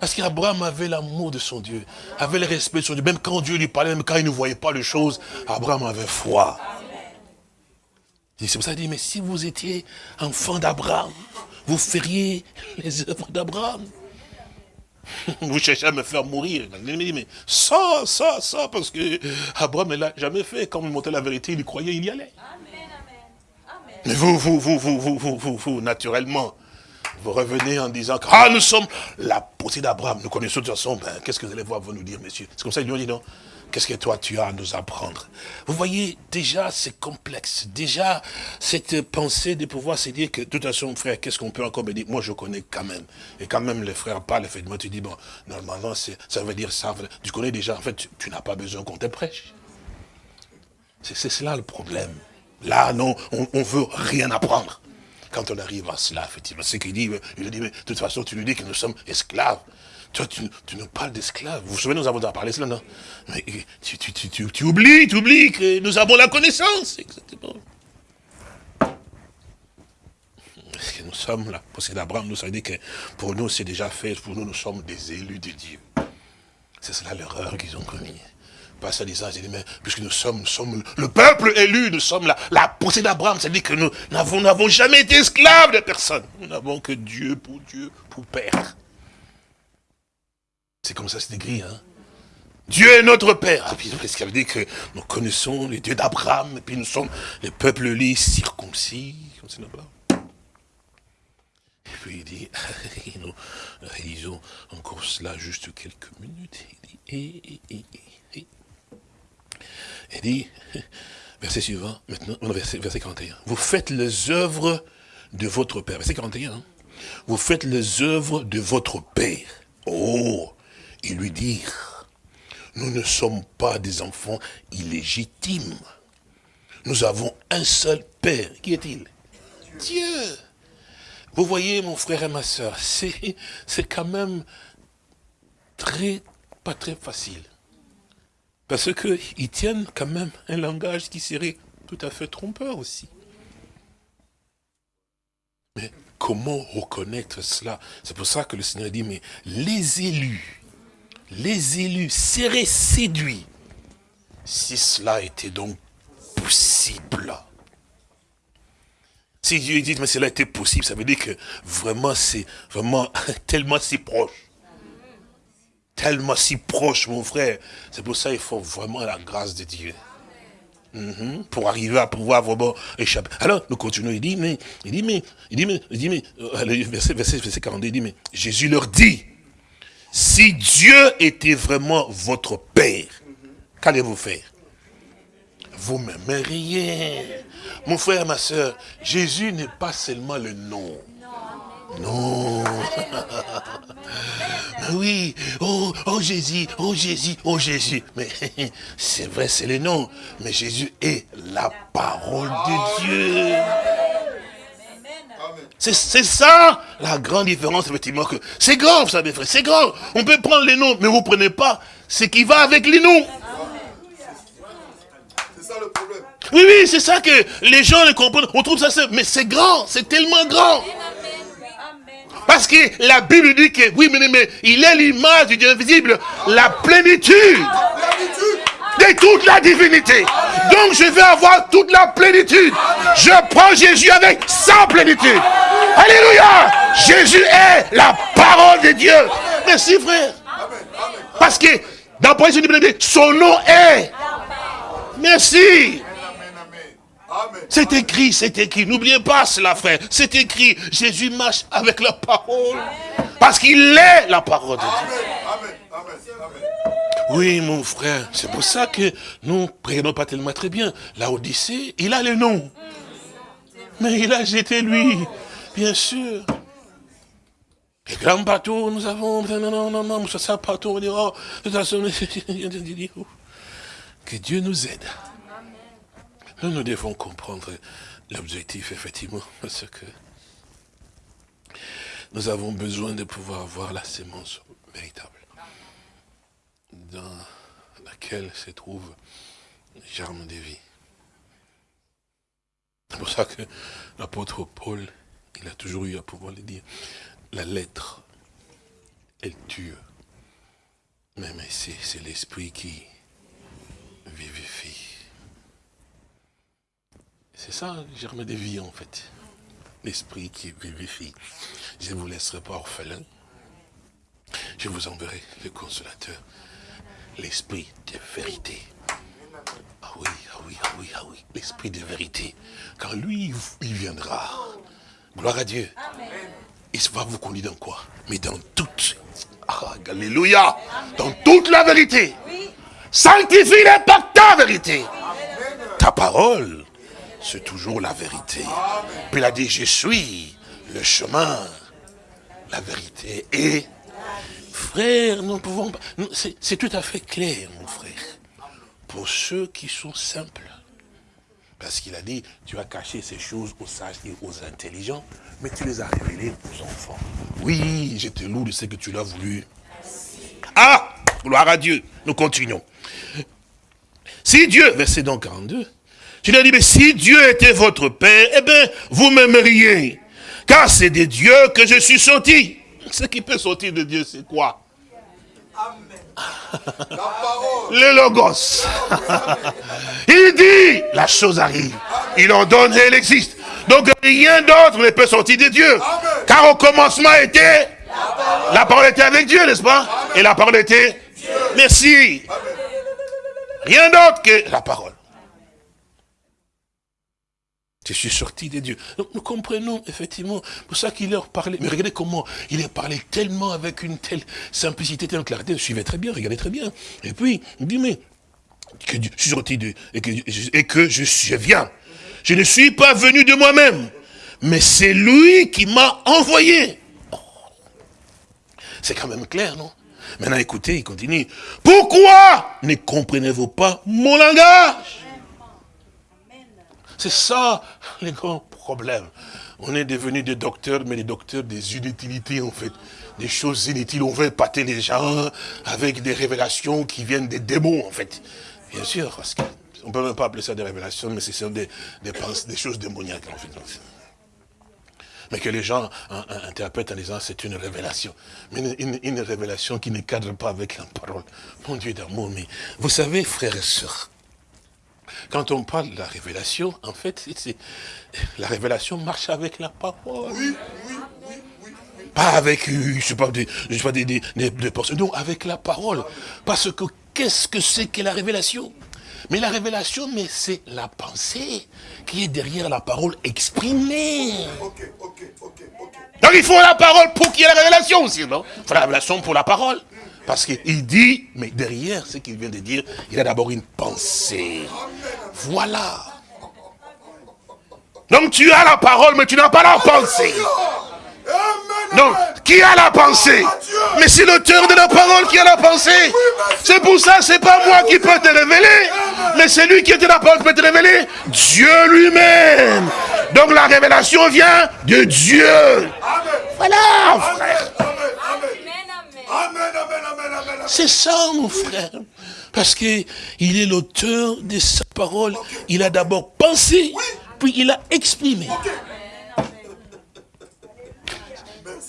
parce qu'Abraham avait l'amour de son Dieu, avait le respect de son Dieu. Même quand Dieu lui parlait, même quand il ne voyait pas les choses, Abraham avait foi. C'est pour ça qu'il dit, mais si vous étiez enfant d'Abraham, vous feriez les œuvres d'Abraham. Vous cherchez à me faire mourir. Il dit, mais ça, ça, ça, parce que Abraham ne l'a jamais fait. Quand vous montez la vérité, il croyait, il y allait. Mais vous, vous, vous, vous, vous, vous, vous, vous, naturellement, vous revenez en disant que ah, nous sommes la poussée d'Abraham. Nous connaissons de toute façon, ben, qu'est-ce que vous allez voir, vous nous dire, messieurs? C'est comme ça qu'ils lui ont dit, non? Qu'est-ce que toi tu as à nous apprendre? Vous voyez, déjà c'est complexe. Déjà, cette pensée de pouvoir se dire que, de toute façon, frère, qu'est-ce qu'on peut encore me dire? Moi, je connais quand même. Et quand même, les frères parlent, effectivement, tu dis, bon, normalement, ça veut dire ça. Tu connais déjà, en fait, tu, n'as pas besoin qu'on te prêche. C'est cela le problème. Là, non, on ne veut rien apprendre. Quand on arrive à cela, effectivement, c'est qu'il dit, il dit, mais de toute façon, tu nous dis que nous sommes esclaves. Toi, tu, nous parles d'esclaves. Vous vous souvenez, nous avons parlé cela, non? Mais tu, tu, tu, tu, oublies, tu oublies que nous avons la connaissance. Exactement. Parce que nous sommes là. Parce que d'Abraham, nous avons dit que pour nous, c'est déjà fait. Pour nous, nous sommes des élus de Dieu. C'est cela l'erreur qu'ils ont commise pas ça disant, dit, mais puisque nous sommes, sommes le peuple élu, nous sommes la, la poussée d'Abraham, c'est-à-dire que nous n'avons jamais été esclaves de personne. Nous n'avons que Dieu pour Dieu, pour Père. C'est comme ça c'est écrit, hein. Dieu est notre Père. Ah, puis qui veut dire que nous connaissons les dieux d'Abraham, et puis nous sommes les peuples élis circoncis, Et puis il dit, nous réalisons encore cela juste quelques minutes. Il dit, il dit, verset suivant, maintenant, verset, verset 41. Vous faites les œuvres de votre Père. Verset 41. Hein. Vous faites les œuvres de votre Père. Oh, il lui dit, nous ne sommes pas des enfants illégitimes. Nous avons un seul Père. Qui est-il? Dieu. Vous voyez, mon frère et ma soeur, c'est quand même très, pas très facile. Parce qu'ils tiennent quand même un langage qui serait tout à fait trompeur aussi. Mais comment reconnaître cela? C'est pour ça que le Seigneur dit, mais les élus, les élus seraient séduits si cela était donc possible. Si Dieu dit, mais cela était possible, ça veut dire que vraiment c'est vraiment tellement si proche tellement si proche, mon frère. C'est pour ça qu'il faut vraiment la grâce de Dieu. Mhm. pour arriver à pouvoir vraiment échapper. Alors, nous continuons, il dit, mais, il dit, mais, il dit, mais, il dit, mais, euh, verset, verset, verset 42, il dit, mais, Jésus leur dit, si Dieu était vraiment votre Père, qu'allez-vous faire? Vous m'aimeriez. Mon frère, ma soeur, Jésus n'est pas seulement le nom. Non. oui. Oh, oh Jésus, oh Jésus, oh Jésus. Mais c'est vrai, c'est le nom. Mais Jésus est la parole de Dieu. C'est ça la grande différence, effectivement. que C'est grand, vous savez, frère, c'est grand. On peut prendre les noms, mais vous ne prenez pas ce qui va avec les noms. C'est ça le problème. Oui, oui, c'est ça que les gens ne comprennent. On trouve ça, mais c'est grand, c'est tellement grand. Parce que la Bible dit que, oui, mais, il est l'image du Dieu invisible, la plénitude de toute la divinité. Donc je vais avoir toute la plénitude. Je prends Jésus avec sa plénitude. Alléluia. Jésus est la parole de Dieu. Merci frère. Parce que dans son nom est. Merci. C'est écrit, c'est écrit. N'oubliez pas cela, frère. C'est écrit. Jésus marche avec la parole. Parce qu'il est la parole de Dieu. Oui, mon frère. C'est pour ça que nous ne prenons pas tellement très bien. La Odyssée, il a le nom. Mais il a jeté lui. Bien sûr. Les grands bateaux, nous avons, non, non, non, non, ça, bateau, on dit, oh, de toute façon, que Dieu nous aide. Nous, nous devons comprendre l'objectif, effectivement, parce que nous avons besoin de pouvoir voir la sémence véritable, dans laquelle se trouve le germe de vie. C'est pour ça que l'apôtre Paul, il a toujours eu à pouvoir le dire, la lettre, elle tue. Mais, mais c'est l'esprit qui vivifie. C'est ça, germe de vie en fait. L'esprit qui vivifie. Je ne vous laisserai pas orphelin. Je vous enverrai le consolateur. L'esprit de vérité. Ah oui, ah oui, ah oui, ah oui. L'esprit de vérité. Quand lui, il viendra. Gloire à Dieu. Il va vous conduire dans quoi? Mais dans toute. Ah, alléluia. Dans toute la vérité. Sanctifie-les par ta vérité. Ta parole c'est toujours la vérité. Puis il a dit, je suis le chemin, la vérité. Et, frère, nous pouvons pas... C'est tout à fait clair, mon frère. Pour ceux qui sont simples. Parce qu'il a dit, tu as caché ces choses aux sages et aux intelligents, mais tu les as révélées aux enfants. Oui, je te loue de ce que tu l'as voulu. Ah, gloire à Dieu. Nous continuons. Si Dieu, verset donc 42, tu lui as dit, mais si Dieu était votre Père, eh bien, vous m'aimeriez. Car c'est de Dieu que je suis sorti. Ce qui peut sortir de Dieu, c'est quoi? Le logos. il dit, la chose arrive. Il en donne et elle existe. Donc rien d'autre ne peut sortir de Dieu. Car au commencement était... La parole, était avec Dieu, n'est-ce pas? Et la parole était... Merci. Rien d'autre que la parole. Je suis sorti de Dieu. Donc nous comprenons effectivement, pour ça qu'il leur parlait. Mais regardez comment il leur parlait tellement avec une telle simplicité, telle clarté. Suivez très bien, regardez très bien. Et puis, il dit, mais que je suis sorti de et que, et que je, je viens. Je ne suis pas venu de moi-même, mais c'est lui qui m'a envoyé. C'est quand même clair, non? Maintenant, écoutez, il continue. Pourquoi ne comprenez-vous pas mon langage? C'est ça les grands problèmes. On est devenus des docteurs, mais des docteurs des inutilités en fait. Des choses inutiles. On veut épater les gens avec des révélations qui viennent des démons en fait. Bien sûr, parce qu'on ne peut même pas appeler ça des révélations, mais ce sont des, des, choses démoniaques en fait. Mais que les gens interprètent en disant c'est une révélation. Mais une, révélation qui ne cadre pas avec la parole. Mon Dieu d'amour, mais vous savez, frères et sœurs, quand on parle de la révélation, en fait, la révélation marche avec la parole. Oui, oui, oui, pas avec, euh, je sais pas, des, je sais pas, des, des, des, non, avec la parole. Parce que qu'est-ce que c'est que la révélation? Mais la révélation, mais c'est la pensée qui est derrière la parole exprimée. Donc il faut la parole pour qu'il y ait la révélation aussi, non Il faut la révélation pour la parole. Parce qu'il dit, mais derrière ce qu'il vient de dire, il a d'abord une pensée. Voilà. Donc tu as la parole, mais tu n'as pas la pensée. Donc, qui a la pensée? Mais c'est l'auteur de la parole qui a la pensée. C'est pour ça, c'est pas moi qui peux te révéler, mais c'est lui qui de la parole qui peut te révéler. Dieu lui-même. Donc la révélation vient de Dieu. Voilà, frère. C'est ça, mon frère. Parce qu'il est l'auteur de sa parole. Il a d'abord pensé, puis il a exprimé.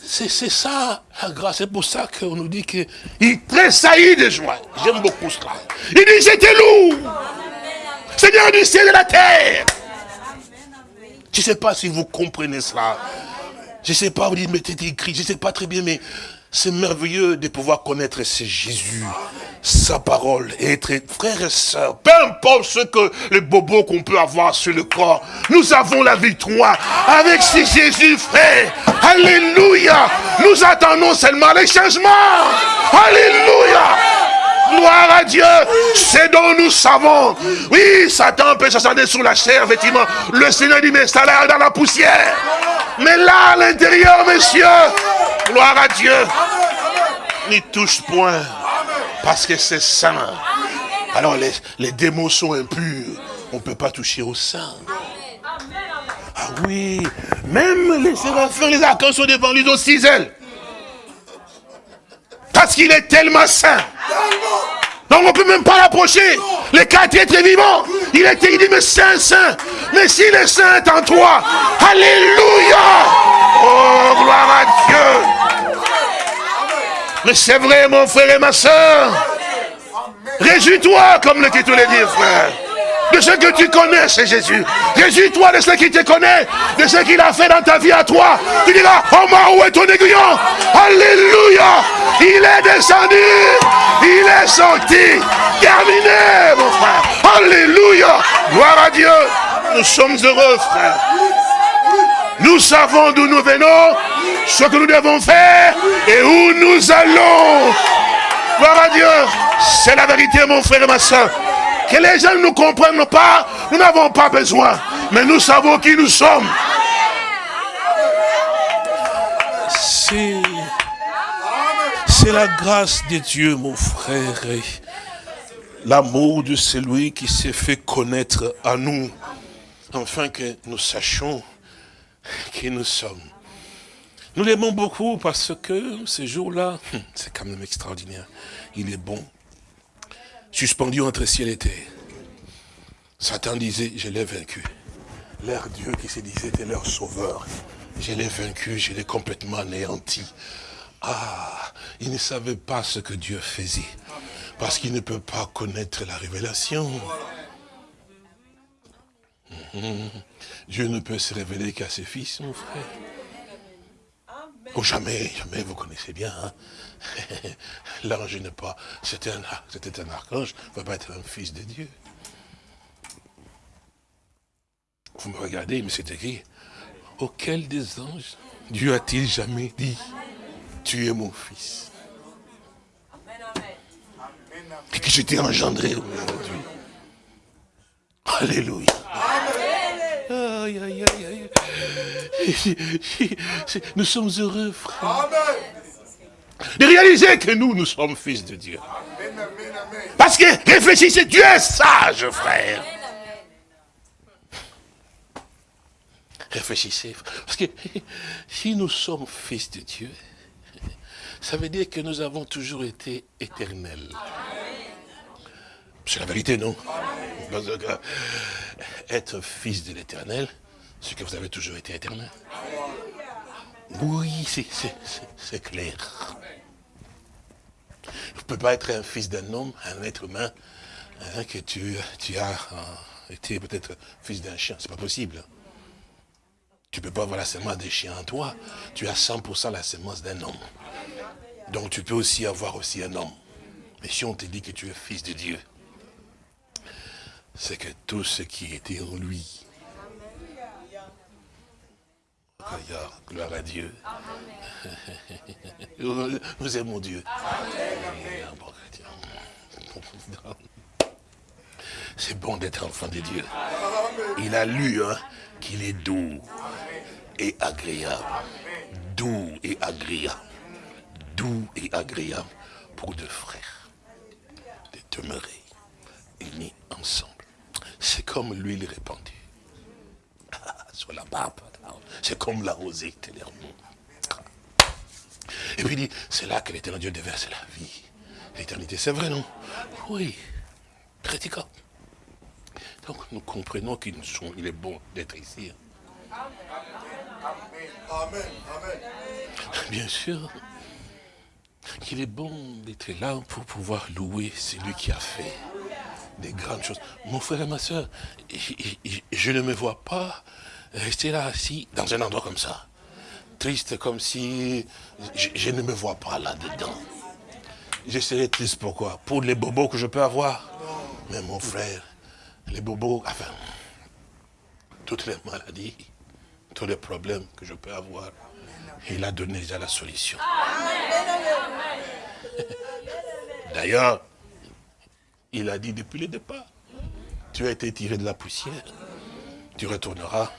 C'est ça, la grâce. C'est pour ça qu'on nous dit qu'il tressaillit de joie. J'aime beaucoup cela. Il dit, j'étais lourd. Seigneur du ciel et de la terre. Je ne sais pas si vous comprenez cela. Je ne sais pas, vous dites, mais c'est écrit, je ne sais pas très bien, mais C'est merveilleux de pouvoir connaître ce Jésus, sa parole, et être frères et sœurs. Peu importe ce que les bobos qu'on peut avoir sur le corps, nous avons la victoire avec ce Jésus, frère. Alléluia. Nous attendons seulement les changements. Alléluia. Gloire à Dieu. C'est dont nous savons. Oui, Satan peut s'ascender sur la chair, effectivement. Le Seigneur dit, mais ça dans la poussière. Mais là, à l'intérieur, messieurs, gloire à Dieu, n'y touche point. Parce que c'est saint. Alors les, les démons sont impurs. On ne peut pas toucher au saint. Ah oui, même les séraphins, les archanges sont devant lui aussi ailes. Parce qu'il est tellement saint. Donc on ne peut même pas l'approcher. Les quatre êtres vivants. Il était, il dit, mais saint, saint. Mais s'il est saint en toi, Alléluia. Oh, gloire à Dieu. Mais c'est vrai, mon frère et ma soeur. Réjouis-toi, comme le titre le dit, frère de ce que tu connais, c'est Jésus. Réjouis-toi de ce qui te connaît, de ce qu'il a fait dans ta vie à toi. Tu diras, oh ma, où est ton aiguillon? Alléluia Il est descendu, il est sorti. Terminé, mon frère. Alléluia Gloire à Dieu. Nous sommes heureux, frère. Nous savons d'où nous venons, ce que nous devons faire et où nous allons. Gloire à Dieu. C'est la vérité, mon frère et ma soeur. Que les gens ne nous comprennent pas, nous n'avons pas besoin. Mais nous savons qui nous sommes. C'est... La grâce de Dieu, mon frère. L'amour de celui qui s'est fait connaître à nous. Afin que nous sachions qui nous sommes. Nous l'aimons beaucoup parce que ce jour-là, c'est quand même extraordinaire. Il est bon suspendu entre ciel et terre. Satan disait, je l'ai vaincu. Leur Dieu qui se disait était leur sauveur. Je l'ai vaincu, je l'ai complètement anéanti. Ah, il ne savait pas ce que Dieu faisait. Parce qu'il ne peut pas connaître la révélation. Mhm. Dieu ne peut se révéler qu'à ses fils, mon frère. Oh, jamais, jamais, vous connaissez bien. Hein. L'ange n'est pas, c'était un, un archange, ne peut pas être un fils de Dieu. Vous me regardez, mais c'est écrit, auquel des anges Dieu a-t-il jamais dit, tu es mon fils Et que je t'ai engendré aujourd'hui. Alléluia. Aïe, aïe, aïe, Nous sommes heureux, frère. De réaliser que nous, nous sommes fils de Dieu. Parce que réfléchissez, Dieu est sage, frère. Réfléchissez. Parce que si nous sommes fils de Dieu, ça veut dire que nous avons toujours été éternels. C'est la vérité, non? Être fils de l'éternel, c'est que vous avez toujours été éternel. Oui, c'est clair. Vous ne pouvez pas être un fils d'un homme, un être humain, hein, que tu, tu as euh, été peut-être fils d'un chien. C'est pas possible. Tu ne peux pas avoir la sémence des chiens en toi. Tu as 100% la sémence d'un homme. Donc tu peux aussi avoir aussi un homme. Mais si on te dit que tu es fils de Dieu, c'est que tout ce qui était en lui, gloire à Dieu. Nous aimons Dieu. C'est bon d'être enfant de Dieu. Il a lu hein, qu'il est doux et agréable. Doux et agréable. Doux et agréable pour deux frères de demeurer unis ensemble. C'est comme l'huile répandue sur la barbe. C'est comme la rosée Et puis il dit, c'est là que l'éternel Dieu déverse la vie. L'éternité, c'est vrai, non? Oui, critiquant. Donc nous comprenons qu'il est bon d'être ici. Amen. Amen. Bien sûr qu'il est bon d'être là pour pouvoir louer celui qui a fait des grandes choses. Mon frère et ma soeur, je ne me vois pas rester là assis dans un endroit comme ça. triste comme si je, ne me vois pas là-dedans. Je serais triste pourquoi? Pour les bobos que je peux avoir. Mais mon frère, les bobos, enfin, toutes les maladies, tous les problèmes que je peux avoir, il a donné déjà la solution. D'ailleurs, il a dit depuis le départ, tu as été tiré de la poussière, tu retourneras.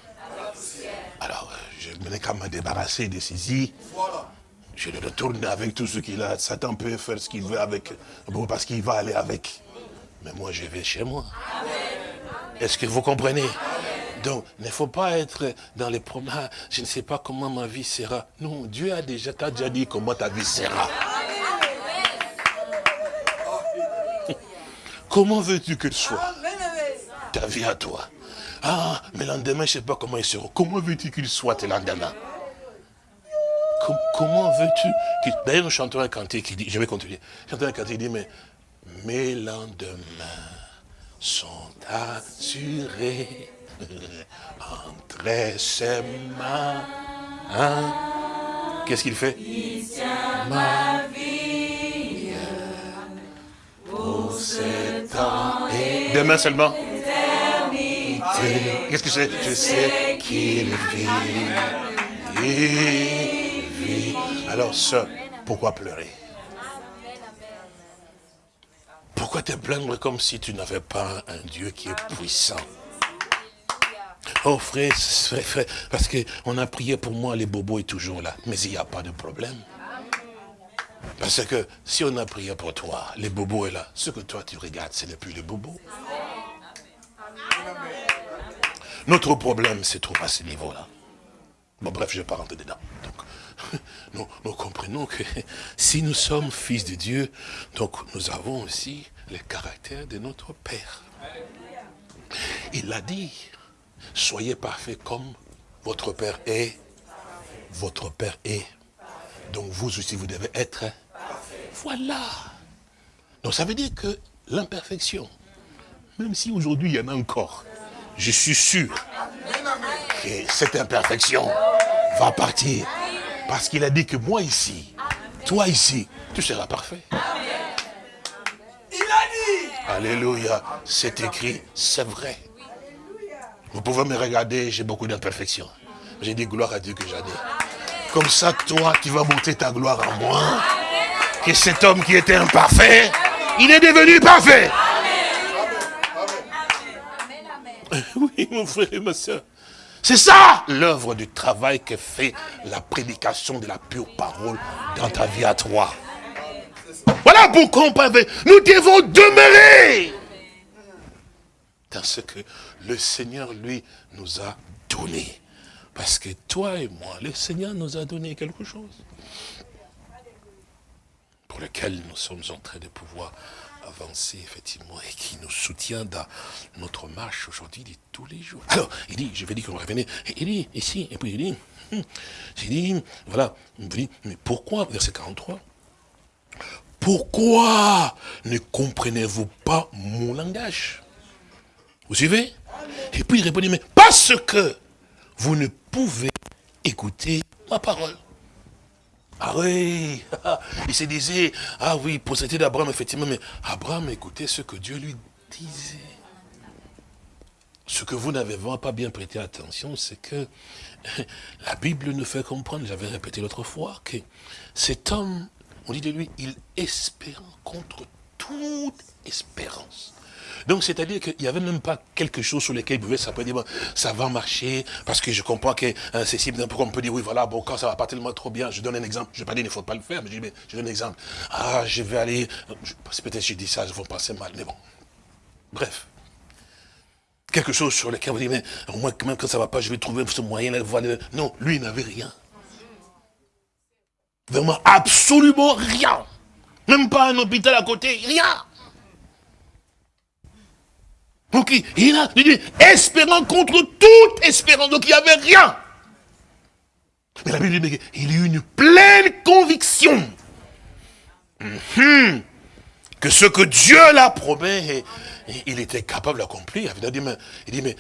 Alors, je n'ai qu'à me débarrasser de ces Je le retourne avec tout ce qu'il a. Satan peut faire ce qu'il veut avec, bon, parce qu'il va aller avec. Mais moi, je vais chez moi. Est-ce que vous comprenez? Donc, il ne faut pas être dans les problèmes. Ah, je ne sais pas comment ma vie sera. Non, Dieu a déjà, t'a déjà dit comment ta vie sera. Comment veux-tu que soit ta vie à toi Ah, mais l'endemain, je ne sais pas comment il sera. Comment veux-tu qu'il soit tes lendemain Comment veux-tu D'ailleurs, nous chantons un cantique qui dit, je vais continuer, chantons un cantique qui dit, mais mes lendemains sont assurés entre ses mains. Hein? Qu'est-ce qu'il fait? Il tient ma vie pour temps Demain seulement Qu'est-ce que c'est? Je sais qu'il vit. Il vit. Alors, ça, pourquoi pleurer? Pourquoi te plaindre comme si tu n'avais pas un Dieu qui est puissant? Oh frère, frère, frère, parce qu'on a prié pour moi, les bobos est toujours là. Mais il n'y a pas de problème. Parce que si on a prié pour toi, les bobos est là. Ce que toi tu regardes, ce n'est plus les bobos. Notre problème se trouve à ce niveau-là. Bon bref, je ne vais pas rentrer dedans. Donc, nous, comprenons que si nous sommes fils de Dieu, donc nous avons aussi le caractère de notre Père. Il l'a dit, Soyez parfaits comme votre Père est. Votre Père est. Donc vous aussi, vous devez être. Voilà. Donc ça veut dire que l'imperfection, même si aujourd'hui il y en a encore, je suis sûr que cette imperfection va partir. Parce qu'il a dit que moi ici, toi ici, tu seras parfait. Il a dit. Alléluia. C'est écrit, c'est vrai. Vous pouvez me regarder, j'ai beaucoup d'imperfections. J'ai dit gloire à Dieu que j'en ai. Comme ça, toi, tu vas monter ta gloire en moi. Que cet homme qui était imparfait, il est devenu parfait. Oui, mon frère et ma soeur. C'est ça l'œuvre du travail que fait la prédication de la pure parole dans ta vie à toi. Voilà pourquoi nous devons demeurer dans ce que le Seigneur, lui, nous a donné. Parce que toi et moi, le Seigneur nous a donné quelque chose pour lequel nous sommes en train de pouvoir avancer, effectivement, et qui nous soutient dans notre marche aujourd'hui, de tous les jours. Alors, il dit, je vais dire qu'on va revenir, il dit, ici, et puis il dit, hum, il dit, voilà, il dit, mais pourquoi, verset 43, pourquoi ne comprenez-vous pas mon langage? Vous suivez? Et puis il répondit, mais parce que vous ne pouvez écouter ma parole. Ah oui, il se disait, ah oui, c'était d'Abraham, effectivement, mais Abraham écoutait ce que Dieu lui disait. Ce que vous n'avez pas bien prêté attention, c'est que la Bible nous fait comprendre, j'avais répété l'autre fois, que cet homme, on dit de lui, il espère contre toute espérance. Donc, c'est-à-dire qu'il n'y avait même pas quelque chose sur lequel il pouvait s'appeler, dire, ça va marcher, parce que je comprends que hein, c'est si, pourquoi on peut dire, oui, voilà, bon, quand ça va pas tellement trop bien, je donne un exemple, je ne vais pas dire, il ne faut pas le faire, mais je dis, mais je donne un exemple. Ah, je vais aller, peut-être je dis ça, je vais passer mal, mais bon. Bref. Quelque chose sur lequel vous dites, mais au moins, même quand ça ne va pas, je vais trouver ce moyen voir. Non, lui, il n'avait rien. Vraiment, absolument rien. Même pas un hôpital à côté, rien. Donc il a dit, espérant contre toute espérance. Donc il n'y avait rien. Mais la Bible dit qu'il a eu une pleine conviction mhm. que ce que Dieu l'a promis, il était capable d'accomplir. Il dit, mais, il dit, mais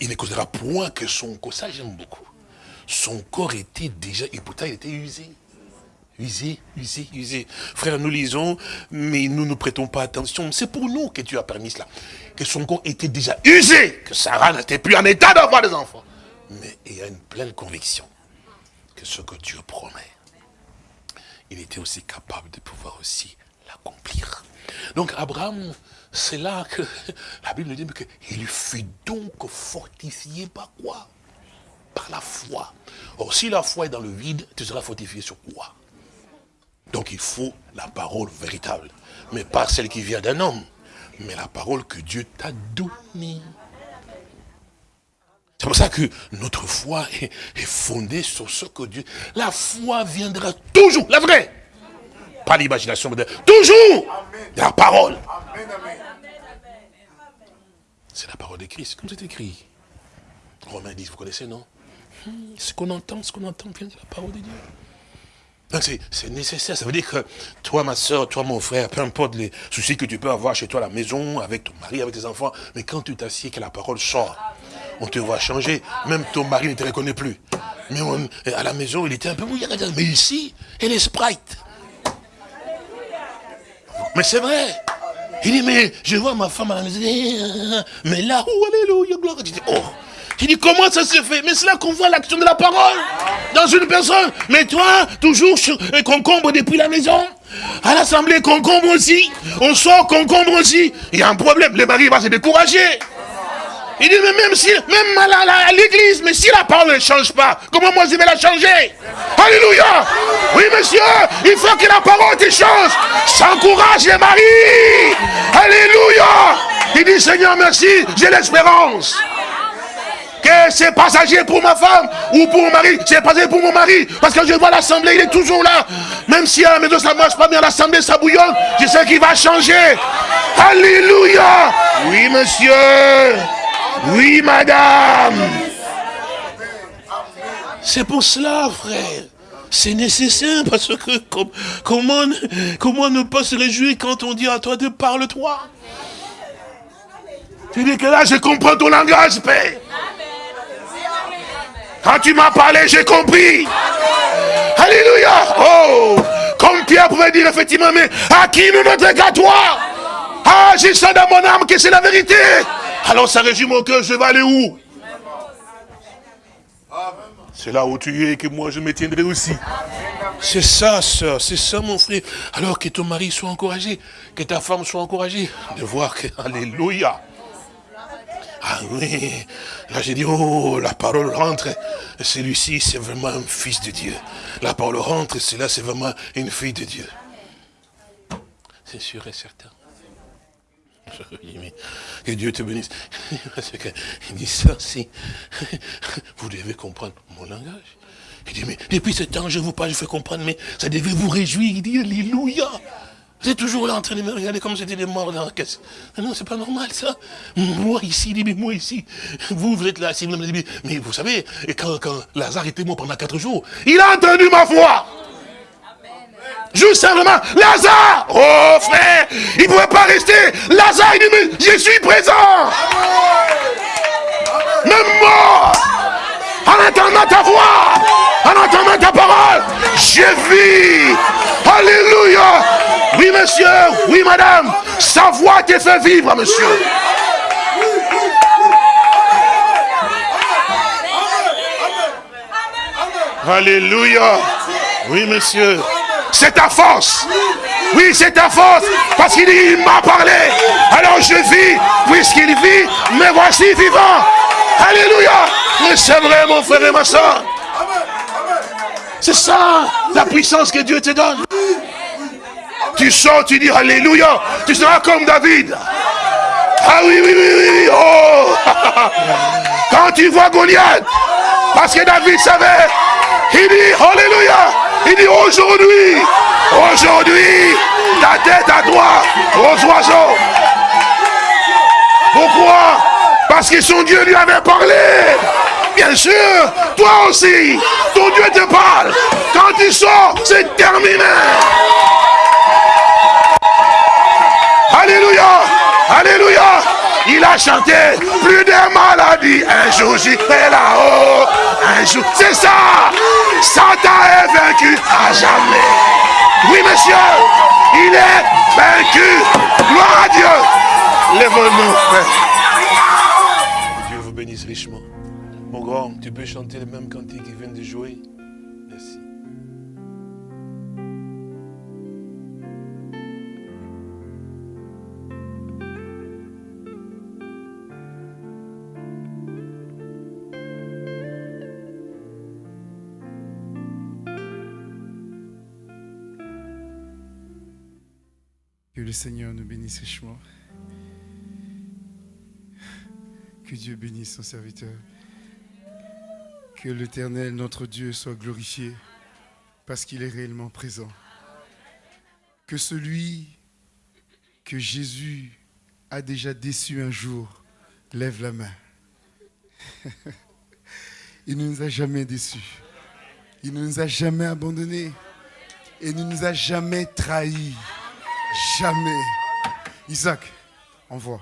il ne considérera point que son ça j'aime beaucoup. son corps était déjà, et pourtant il était usé. Usé, usé, usé. Frère, nous lisons, mais nous ne prêtons pas attention. C'est pour nous que tu as permis cela. Que son corps était déjà usé, que Sarah n'était plus en état d'avoir des enfants. Mais il y a une pleine conviction que ce que Dieu promet, il était aussi capable de pouvoir aussi l'accomplir. Donc Abraham, c'est là que la Bible dit qu'il fut donc fortifié par quoi? Par la foi. Or, si la foi est dans le vide, tu seras fortifié sur quoi? Donc il faut la parole véritable. Mais pas celle qui vient d'un homme, mais la parole que Dieu t'a donnée. C'est pour ça que notre foi est, fondée sur ce que Dieu... La foi viendra toujours, la vraie. Pas l'imagination, mais toujours la parole. C'est la parole de Christ, comme c'est écrit. Romains 10, vous connaissez, non? Hmm, Ce qu'on entend, ce qu'on entend vient de la parole de Dieu. Donc c'est nécessaire, ça veut dire que toi, ma soeur, toi, mon frère, peu importe les soucis que tu peux avoir chez toi à la maison, avec ton mari, avec tes enfants, mais quand tu t'assieds que la parole sort, on te voit changer, même ton mari ne te reconnaît plus. Mais à la maison, il était un peu mouillé, mais ici, elle est sprite. Mais c'est vrai. Il dit, mais je vois ma femme à la maison, mais là, oh, alléluia, gloire. Oh. Il dit, comment ça se fait? Mais c'est là qu'on voit l'action de la parole dans une personne. Mais toi, toujours concombre depuis la maison. À l'assemblée, concombre aussi. On sort, concombre aussi. Il y a un problème. Le mari va se décourager. Il dit, mais même si, même à l'église, mais si la parole ne change pas, comment moi je vais la changer? Alléluia Oui, monsieur, il faut que la parole te change. S'encourage les maris. Alléluia Il dit, Seigneur, merci, j'ai l'espérance c'est passager pour ma femme ou pour mon mari, c'est passager pour mon mari. Parce que je vois l'assemblée, il est toujours là. Même si à la maison ça ne marche pas, à l'assemblée ça bouillonne, je sais qu'il va changer. Alléluia. Oui, monsieur. Oui, madame. C'est pour cela, frère. C'est nécessaire parce que comment, comment ne pas se réjouir quand on dit à toi de parle-toi Tu dis que là, je comprends ton langage, Père. Quand tu m'as parlé, j'ai compris. Alléluia. Oh, comme Pierre pouvait dire effectivement, mais à qui ne notre qu'à toi? Ah, j'ai ça dans mon âme que c'est la vérité? Alors ça résume mon cœur, je vais aller où? C'est là où tu es que moi je me tiendrai aussi. C'est ça, soeur, c'est ça, mon frère. Alors que ton mari soit encouragé, que ta femme soit encouragée, de voir que, alléluia. Ah oui, là j'ai dit, oh, la parole rentre. Celui-ci, c'est vraiment un fils de Dieu. La parole rentre, cela, c'est vraiment une fille de Dieu. C'est sûr et certain. Que Dieu te bénisse. Il dit ça, si. Vous devez comprendre mon langage. Il dit, mais depuis ce temps, je vous parle, je fais comprendre, mais ça devait vous réjouir. Il dit, Alléluia. Vous êtes toujours là en train de me regarder comme c'était des morts dans la caisse. Non, c'est pas normal ça. Moi ici, moi ici. Vous, vous êtes là, si vous me dites, mais vous savez, quand, quand Lazare était mort pendant quatre jours, il a entendu ma voix. Juste simplement, Lazare Oh frère, il ne pouvait pas rester. Lazare, il dit, mais je suis présent. Même mort, en entendant ta voix, en entendant ta parole, je vis. Alléluia. Oui, monsieur, oui, madame, sa voix te fait vivre, monsieur. Alléluia. Oui, monsieur. C'est ta force. Oui, c'est ta force. Parce qu'il m'a parlé. Alors je vis, puisqu'il vit, mais voici vivant. Alléluia. Mais c'est vrai, mon frère et ma soeur. C'est ça, la puissance que Dieu te donne. Tu sors, tu dis Alléluia. Tu seras comme David. Ah oui, oui, oui, oui. Oh. Quand tu vois Goliath, parce que David savait, il dit Alléluia. Il dit aujourd'hui, aujourd'hui, ta tête à toi, aux oiseaux. Pourquoi? Parce que son Dieu lui avait parlé. Bien sûr, toi aussi, ton Dieu te parle. Quand tu sors, c'est terminé. Alléluia, Alléluia. Il a chanté plus de maladies. Un jour j'irai là-haut. Un jour. C'est ça. Satan est vaincu à jamais. Oui, monsieur. Il est vaincu. Gloire à Dieu. Lève-nous, Dieu vous bénisse richement. Mon grand, tu peux chanter le même Seigneur nous bénisse richement. Que Dieu bénisse son serviteur. Que l'Éternel, notre Dieu, soit glorifié parce qu'il est réellement présent. Que celui que Jésus a déjà déçu un jour lève la main. Il ne nous a jamais déçus. Il ne nous a jamais abandonnés. Et ne nous a jamais trahis. Jamais. Isaac, envoie.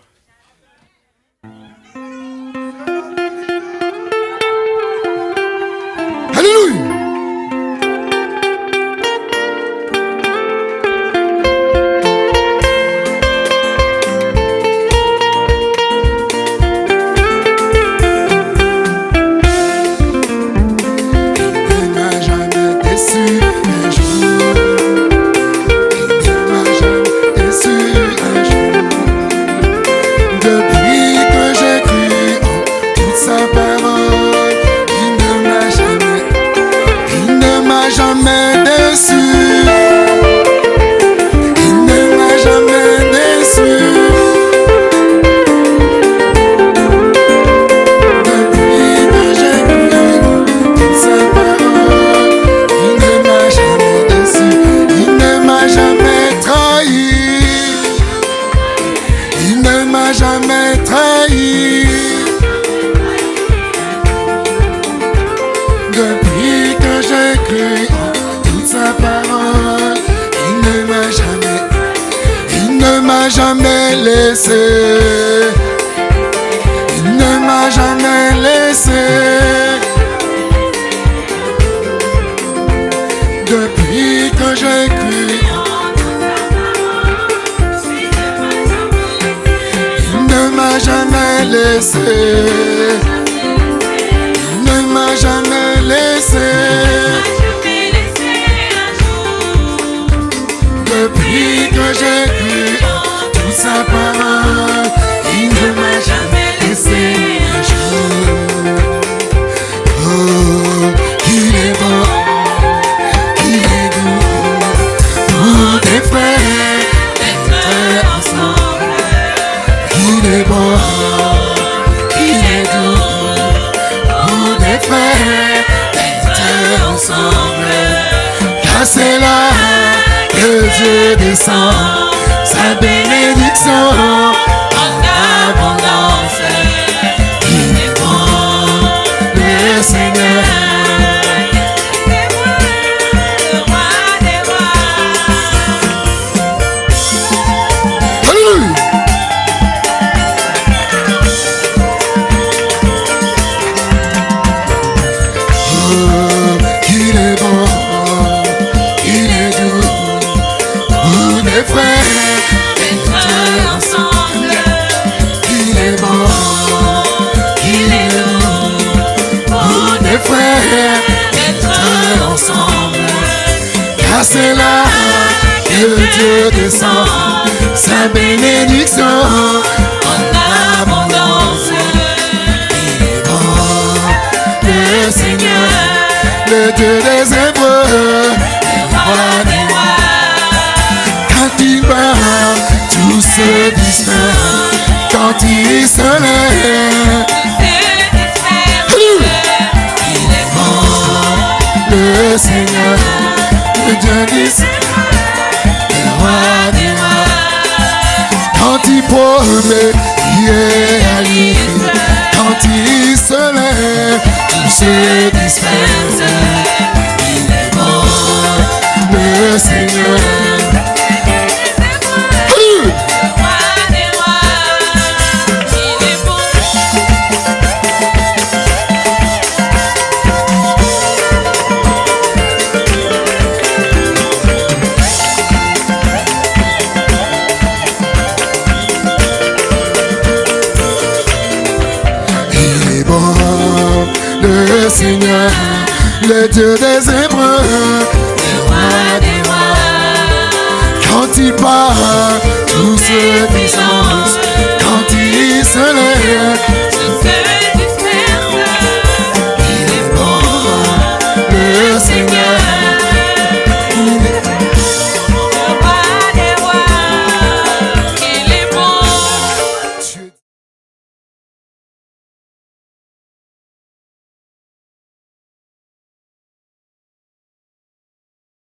Le Dieu